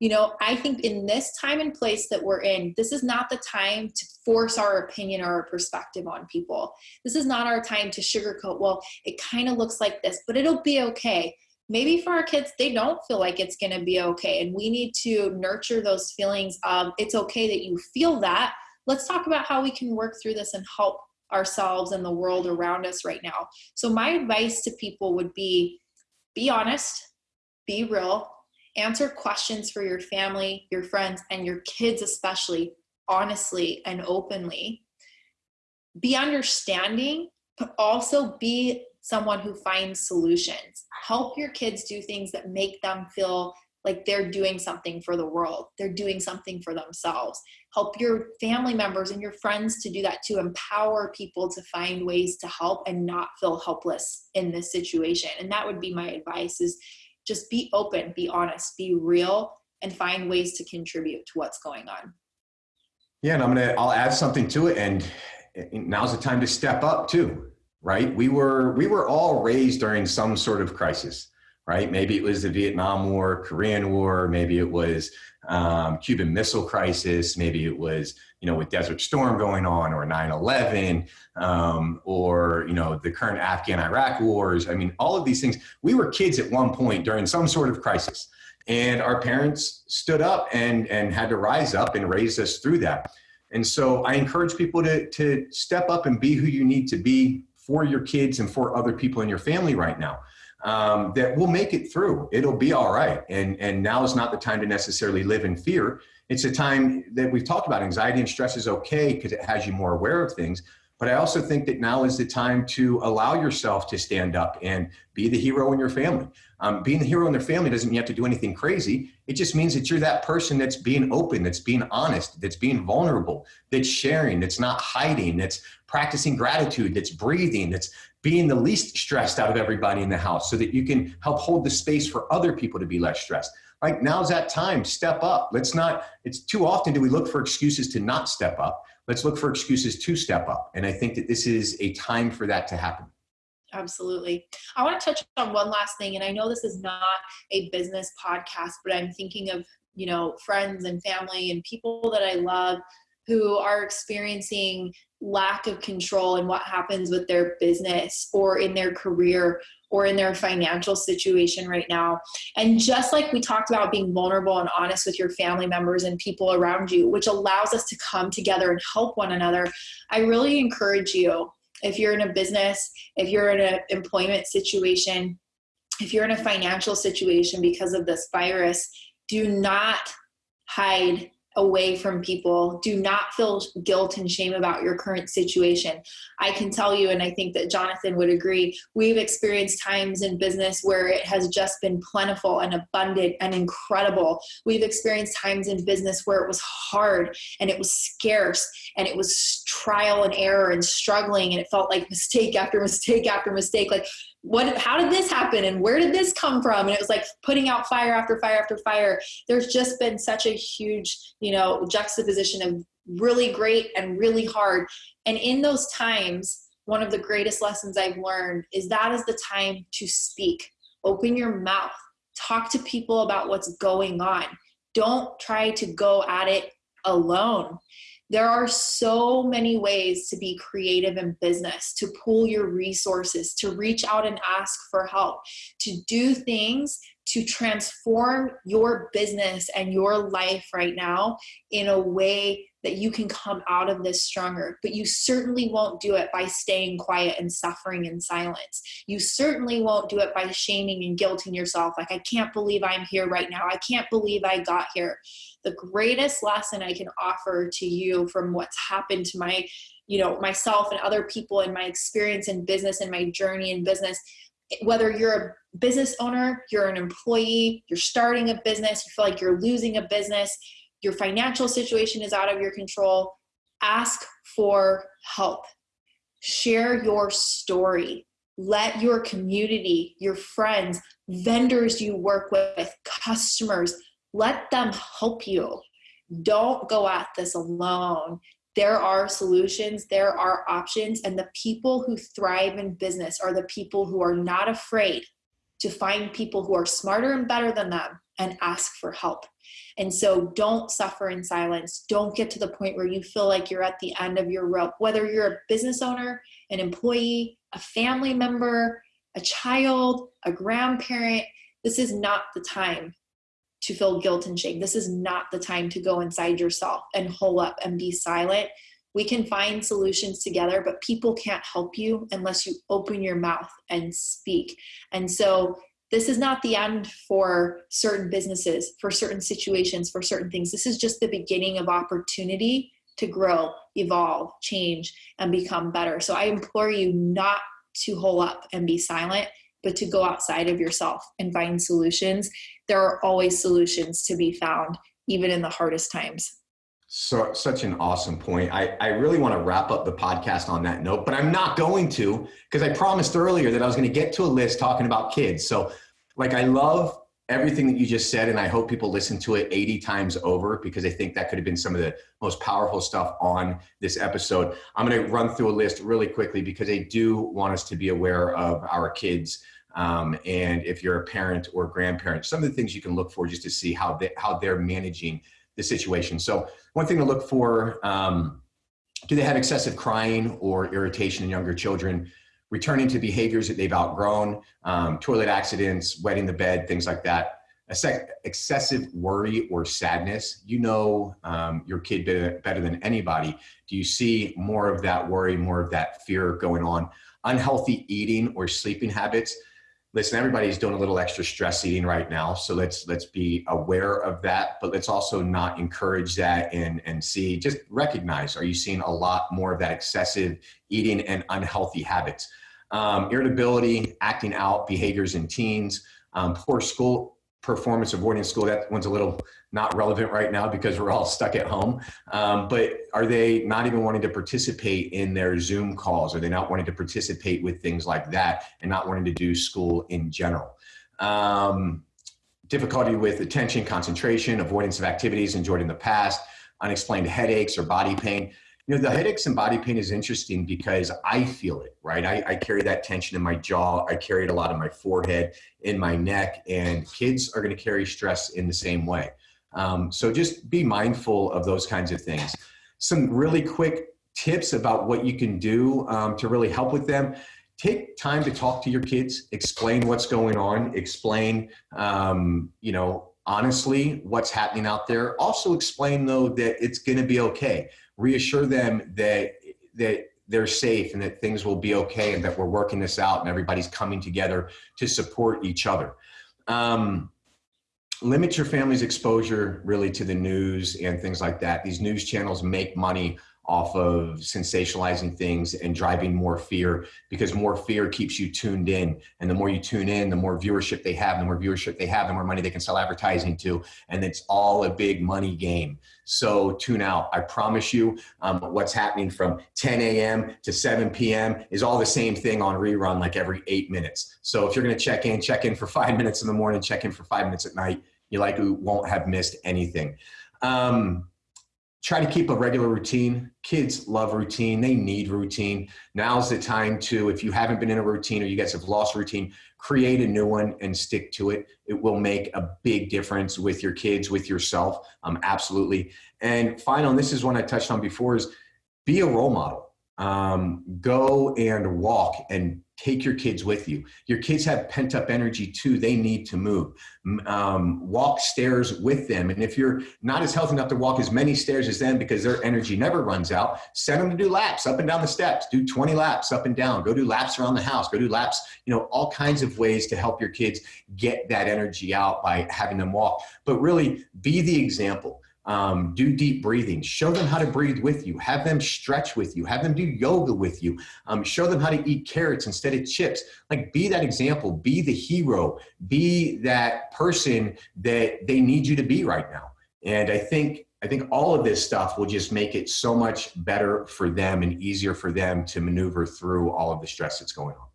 You know, I think in this time and place that we're in, this is not the time to force our opinion or our perspective on people. This is not our time to sugarcoat, well, it kind of looks like this, but it'll be okay maybe for our kids they don't feel like it's going to be okay and we need to nurture those feelings of it's okay that you feel that. Let's talk about how we can work through this and help ourselves and the world around us right now. So my advice to people would be be honest be real answer questions for your family your friends and your kids especially honestly and openly. Be understanding but also be someone who finds solutions. Help your kids do things that make them feel like they're doing something for the world. They're doing something for themselves. Help your family members and your friends to do that to empower people to find ways to help and not feel helpless in this situation. And that would be my advice is just be open, be honest, be real and find ways to contribute to what's going on. Yeah, and I'm to I'll add something to it and now's the time to step up too right? We were we were all raised during some sort of crisis, right? Maybe it was the Vietnam War, Korean War, maybe it was um, Cuban Missile Crisis, maybe it was you know with Desert Storm going on, or 9/11, um, or you know the current Afghan-Iraq wars. I mean, all of these things. We were kids at one point during some sort of crisis, and our parents stood up and and had to rise up and raise us through that. And so I encourage people to, to step up and be who you need to be for your kids and for other people in your family right now um, that will make it through. It'll be all right. And, and now is not the time to necessarily live in fear. It's a time that we've talked about. Anxiety and stress is okay because it has you more aware of things. But I also think that now is the time to allow yourself to stand up and be the hero in your family. Um, being the hero in their family doesn't mean you have to do anything crazy. It just means that you're that person that's being open, that's being honest, that's being vulnerable, that's sharing, that's not hiding, that's practicing gratitude, that's breathing, that's being the least stressed out of everybody in the house so that you can help hold the space for other people to be less stressed. Like now's that time, step up. Let's not, it's too often do we look for excuses to not step up. Let's look for excuses to step up. And I think that this is a time for that to happen. Absolutely. I want to touch on one last thing, and I know this is not a business podcast, but I'm thinking of, you know, friends and family and people that I love who are experiencing lack of control in what happens with their business or in their career or in their financial situation right now. And just like we talked about being vulnerable and honest with your family members and people around you, which allows us to come together and help one another, I really encourage you if you're in a business, if you're in an employment situation, if you're in a financial situation because of this virus, do not hide away from people. Do not feel guilt and shame about your current situation. I can tell you, and I think that Jonathan would agree, we've experienced times in business where it has just been plentiful and abundant and incredible. We've experienced times in business where it was hard and it was scarce and it was trial and error and struggling and it felt like [LAUGHS] mistake after mistake after mistake. Like what how did this happen and where did this come from? And it was like putting out fire after fire after fire. There's just been such a huge you know juxtaposition of really great and really hard. And in those times one of the greatest lessons i've learned is that is the time to speak. Open your mouth. Talk to people about what's going on. Don't try to go at it alone there are so many ways to be creative in business, to pool your resources, to reach out and ask for help, to do things to transform your business and your life right now in a way that you can come out of this stronger. But you certainly won't do it by staying quiet and suffering in silence. You certainly won't do it by shaming and guilting yourself like, I can't believe I'm here right now. I can't believe I got here. The greatest lesson I can offer to you from what's happened to my you know myself and other people in my experience in business and my journey in business whether you're a business owner, you're an employee, you're starting a business, you feel like you're losing a business, your financial situation is out of your control, ask for help. Share your story. Let your community, your friends, vendors you work with, customers, let them help you. Don't go at this alone. There are solutions, there are options, and the people who thrive in business are the people who are not afraid to find people who are smarter and better than them and ask for help. And so don't suffer in silence. Don't get to the point where you feel like you're at the end of your rope, whether you're a business owner, an employee, a family member, a child, a grandparent. This is not the time to feel guilt and shame. This is not the time to go inside yourself and hole up and be silent. We can find solutions together, but people can't help you unless you open your mouth and speak. And so this is not the end for certain businesses, for certain situations, for certain things. This is just the beginning of opportunity to grow, evolve, change, and become better. So I implore you not to hole up and be silent, but to go outside of yourself and find solutions. There are always solutions to be found, even in the hardest times. So, such an awesome point. I, I really want to wrap up the podcast on that note, but I'm not going to because I promised earlier that I was going to get to a list talking about kids. So, like, I love everything that you just said, and I hope people listen to it 80 times over because I think that could have been some of the most powerful stuff on this episode. I'm going to run through a list really quickly because I do want us to be aware of our kids. Um, and if you're a parent or grandparent, some of the things you can look for just to see how they how they're managing the situation. So one thing to look for, um, do they have excessive crying or irritation in younger children? Returning to behaviors that they've outgrown, um, toilet accidents, wetting the bed, things like that. excessive worry or sadness. You know um, your kid better, better than anybody. Do you see more of that worry, more of that fear going on? Unhealthy eating or sleeping habits listen everybody's doing a little extra stress eating right now so let's let's be aware of that but let's also not encourage that and and see just recognize are you seeing a lot more of that excessive eating and unhealthy habits? Um, irritability acting out behaviors in teens um, poor school performance avoiding school that one's a little not relevant right now because we're all stuck at home um, but are they not even wanting to participate in their zoom calls are they not wanting to participate with things like that and not wanting to do school in general um, difficulty with attention concentration avoidance of activities enjoyed in the past unexplained headaches or body pain you know, the headaches and body pain is interesting because I feel it, right? I, I, carry that tension in my jaw. I carry it a lot in my forehead, in my neck, and kids are going to carry stress in the same way. Um, so just be mindful of those kinds of things. Some really quick tips about what you can do um, to really help with them. Take time to talk to your kids, explain what's going on, explain, um, you know, honestly what's happening out there. Also explain though that it's going to be okay reassure them that that they're safe and that things will be okay and that we're working this out and everybody's coming together to support each other. Um, limit your family's exposure really to the news and things like that. These news channels make money off of sensationalizing things and driving more fear because more fear keeps you tuned in. And the more you tune in, the more viewership they have, the more viewership they have, the more money they can sell advertising to. And it's all a big money game. So tune out. I promise you, um, what's happening from 10 a.m. to 7 p.m. is all the same thing on rerun, like every eight minutes. So if you're going to check in, check in for five [LAUGHS] minutes in the morning, check in for five minutes at night. You likely won't have missed anything. Um, try to keep a regular routine. Kids love routine. They need routine. Now's the time to, if you haven't been in a routine or you guys have lost routine, create a new one and stick to it. It will make a big difference with your kids, with yourself. Um, absolutely. And final, and this is one I touched on before, is be a role model. Um, go and walk and take your kids with you. Your kids have pent up energy too. They need to move. Um, walk stairs with them. And if you're not as healthy enough to walk as many stairs as them because their energy never runs out, send them to do laps up and down the steps. Do 20 laps up and down. Go do laps around the house. Go do laps, you know, all kinds of ways to help your kids get that energy out by having them walk. But really be the example. Um, do deep breathing. Show them how to breathe with you. Have them stretch with you. Have them do yoga with you. Um, show them how to eat carrots instead of chips. Like, be that example. Be the hero. Be that person that they need you to be right now. And I think I think all of this stuff will just make it so much better for them and easier for them to maneuver through all of the stress that's going on.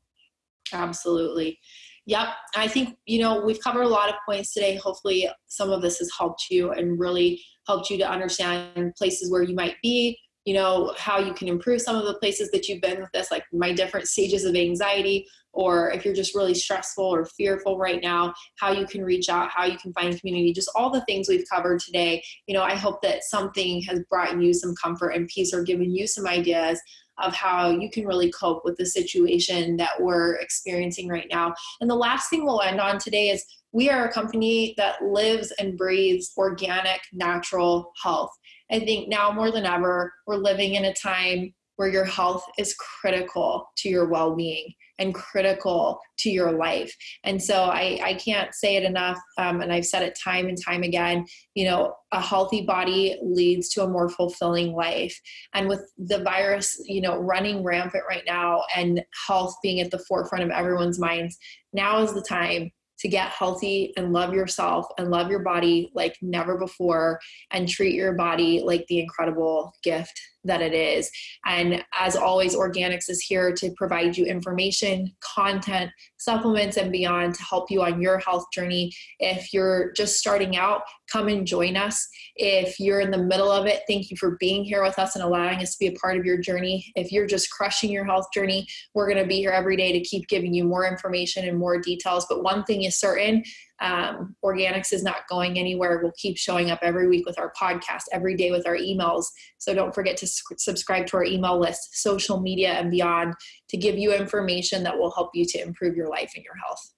Absolutely. Yep. I think, you know, we've covered a lot of points today. Hopefully, some of this has helped you and really helped you to understand places where you might be, you know, how you can improve some of the places that you've been with this, like my different stages of anxiety, or if you're just really stressful or fearful right now, how you can reach out, how you can find community, just all the things we've covered today. You know, I hope that something has brought you some comfort and peace or given you some ideas of how you can really cope with the situation that we're experiencing right now. And the last thing we'll end on today is we are a company that lives and breathes organic, natural health. I think now more than ever, we're living in a time where your health is critical to your well being and critical to your life. And so I, I can't say it enough, um, and I've said it time and time again. You know, a healthy body leads to a more fulfilling life. And with the virus, you know, running rampant right now and health being at the forefront of everyone's minds, now is the time to get healthy and love yourself and love your body like never before and treat your body like the incredible gift that it is. And as always, Organixx is here to provide you information, content, supplements, and beyond to help you on your health journey. If you're just starting out, come and join us. If you're in the middle of it, thank you for being here with us and allowing us to be a part of your journey. If you're just crushing your health journey, we're going to be here every day to keep giving you more information and more details. But one thing is certain um, Organixx is not going anywhere. We'll keep showing up every week with our podcast, every day with our emails. So don't forget to subscribe to our email list, social media, and beyond to give you information that will help you to improve your life and your health.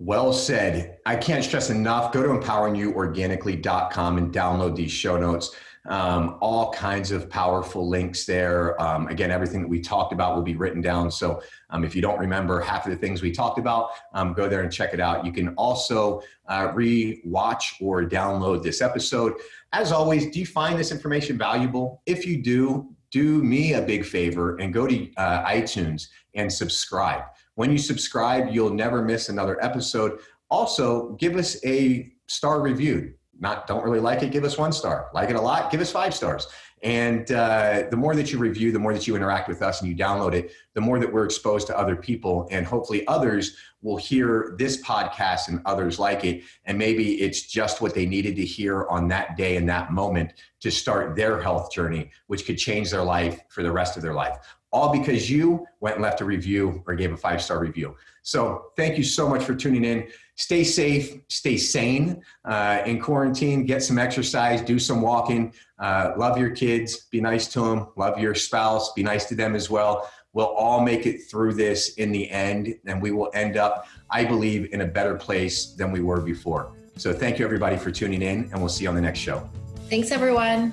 Well said. I can't stress enough. Go to empoweringyouorganically.com and download these show notes. Um, all kinds of powerful links there. Um, again, everything that we talked about will be written down. So um, if you don't remember half of the things we talked about, um, go there and check it out. You can also uh, re-watch or download this episode. As always, do you find this information valuable? If you do, do me a big favor and go to uh, iTunes and subscribe. When you subscribe, you'll never miss another episode. Also, give us a star review not don't really like it, give us one star. Like it a lot, give us five stars. And uh, the more that you review, the more that you interact with us and you download it, the more that we're exposed to other people. And hopefully others will hear this podcast and others like it. And maybe it's just what they needed to hear on that day and that moment to start their health journey, which could change their life for the rest of their life. All because you went and left a review or gave a five star review. So thank you so much for tuning in stay safe, stay sane uh, in quarantine, get some exercise, do some walking, uh, love your kids, be nice to them, love your spouse, be nice to them as well. We'll all make it through this in the end, and we will end up, I believe, in a better place than we were before. So thank you everybody for tuning in, and we'll see you on the next show. Thanks, everyone.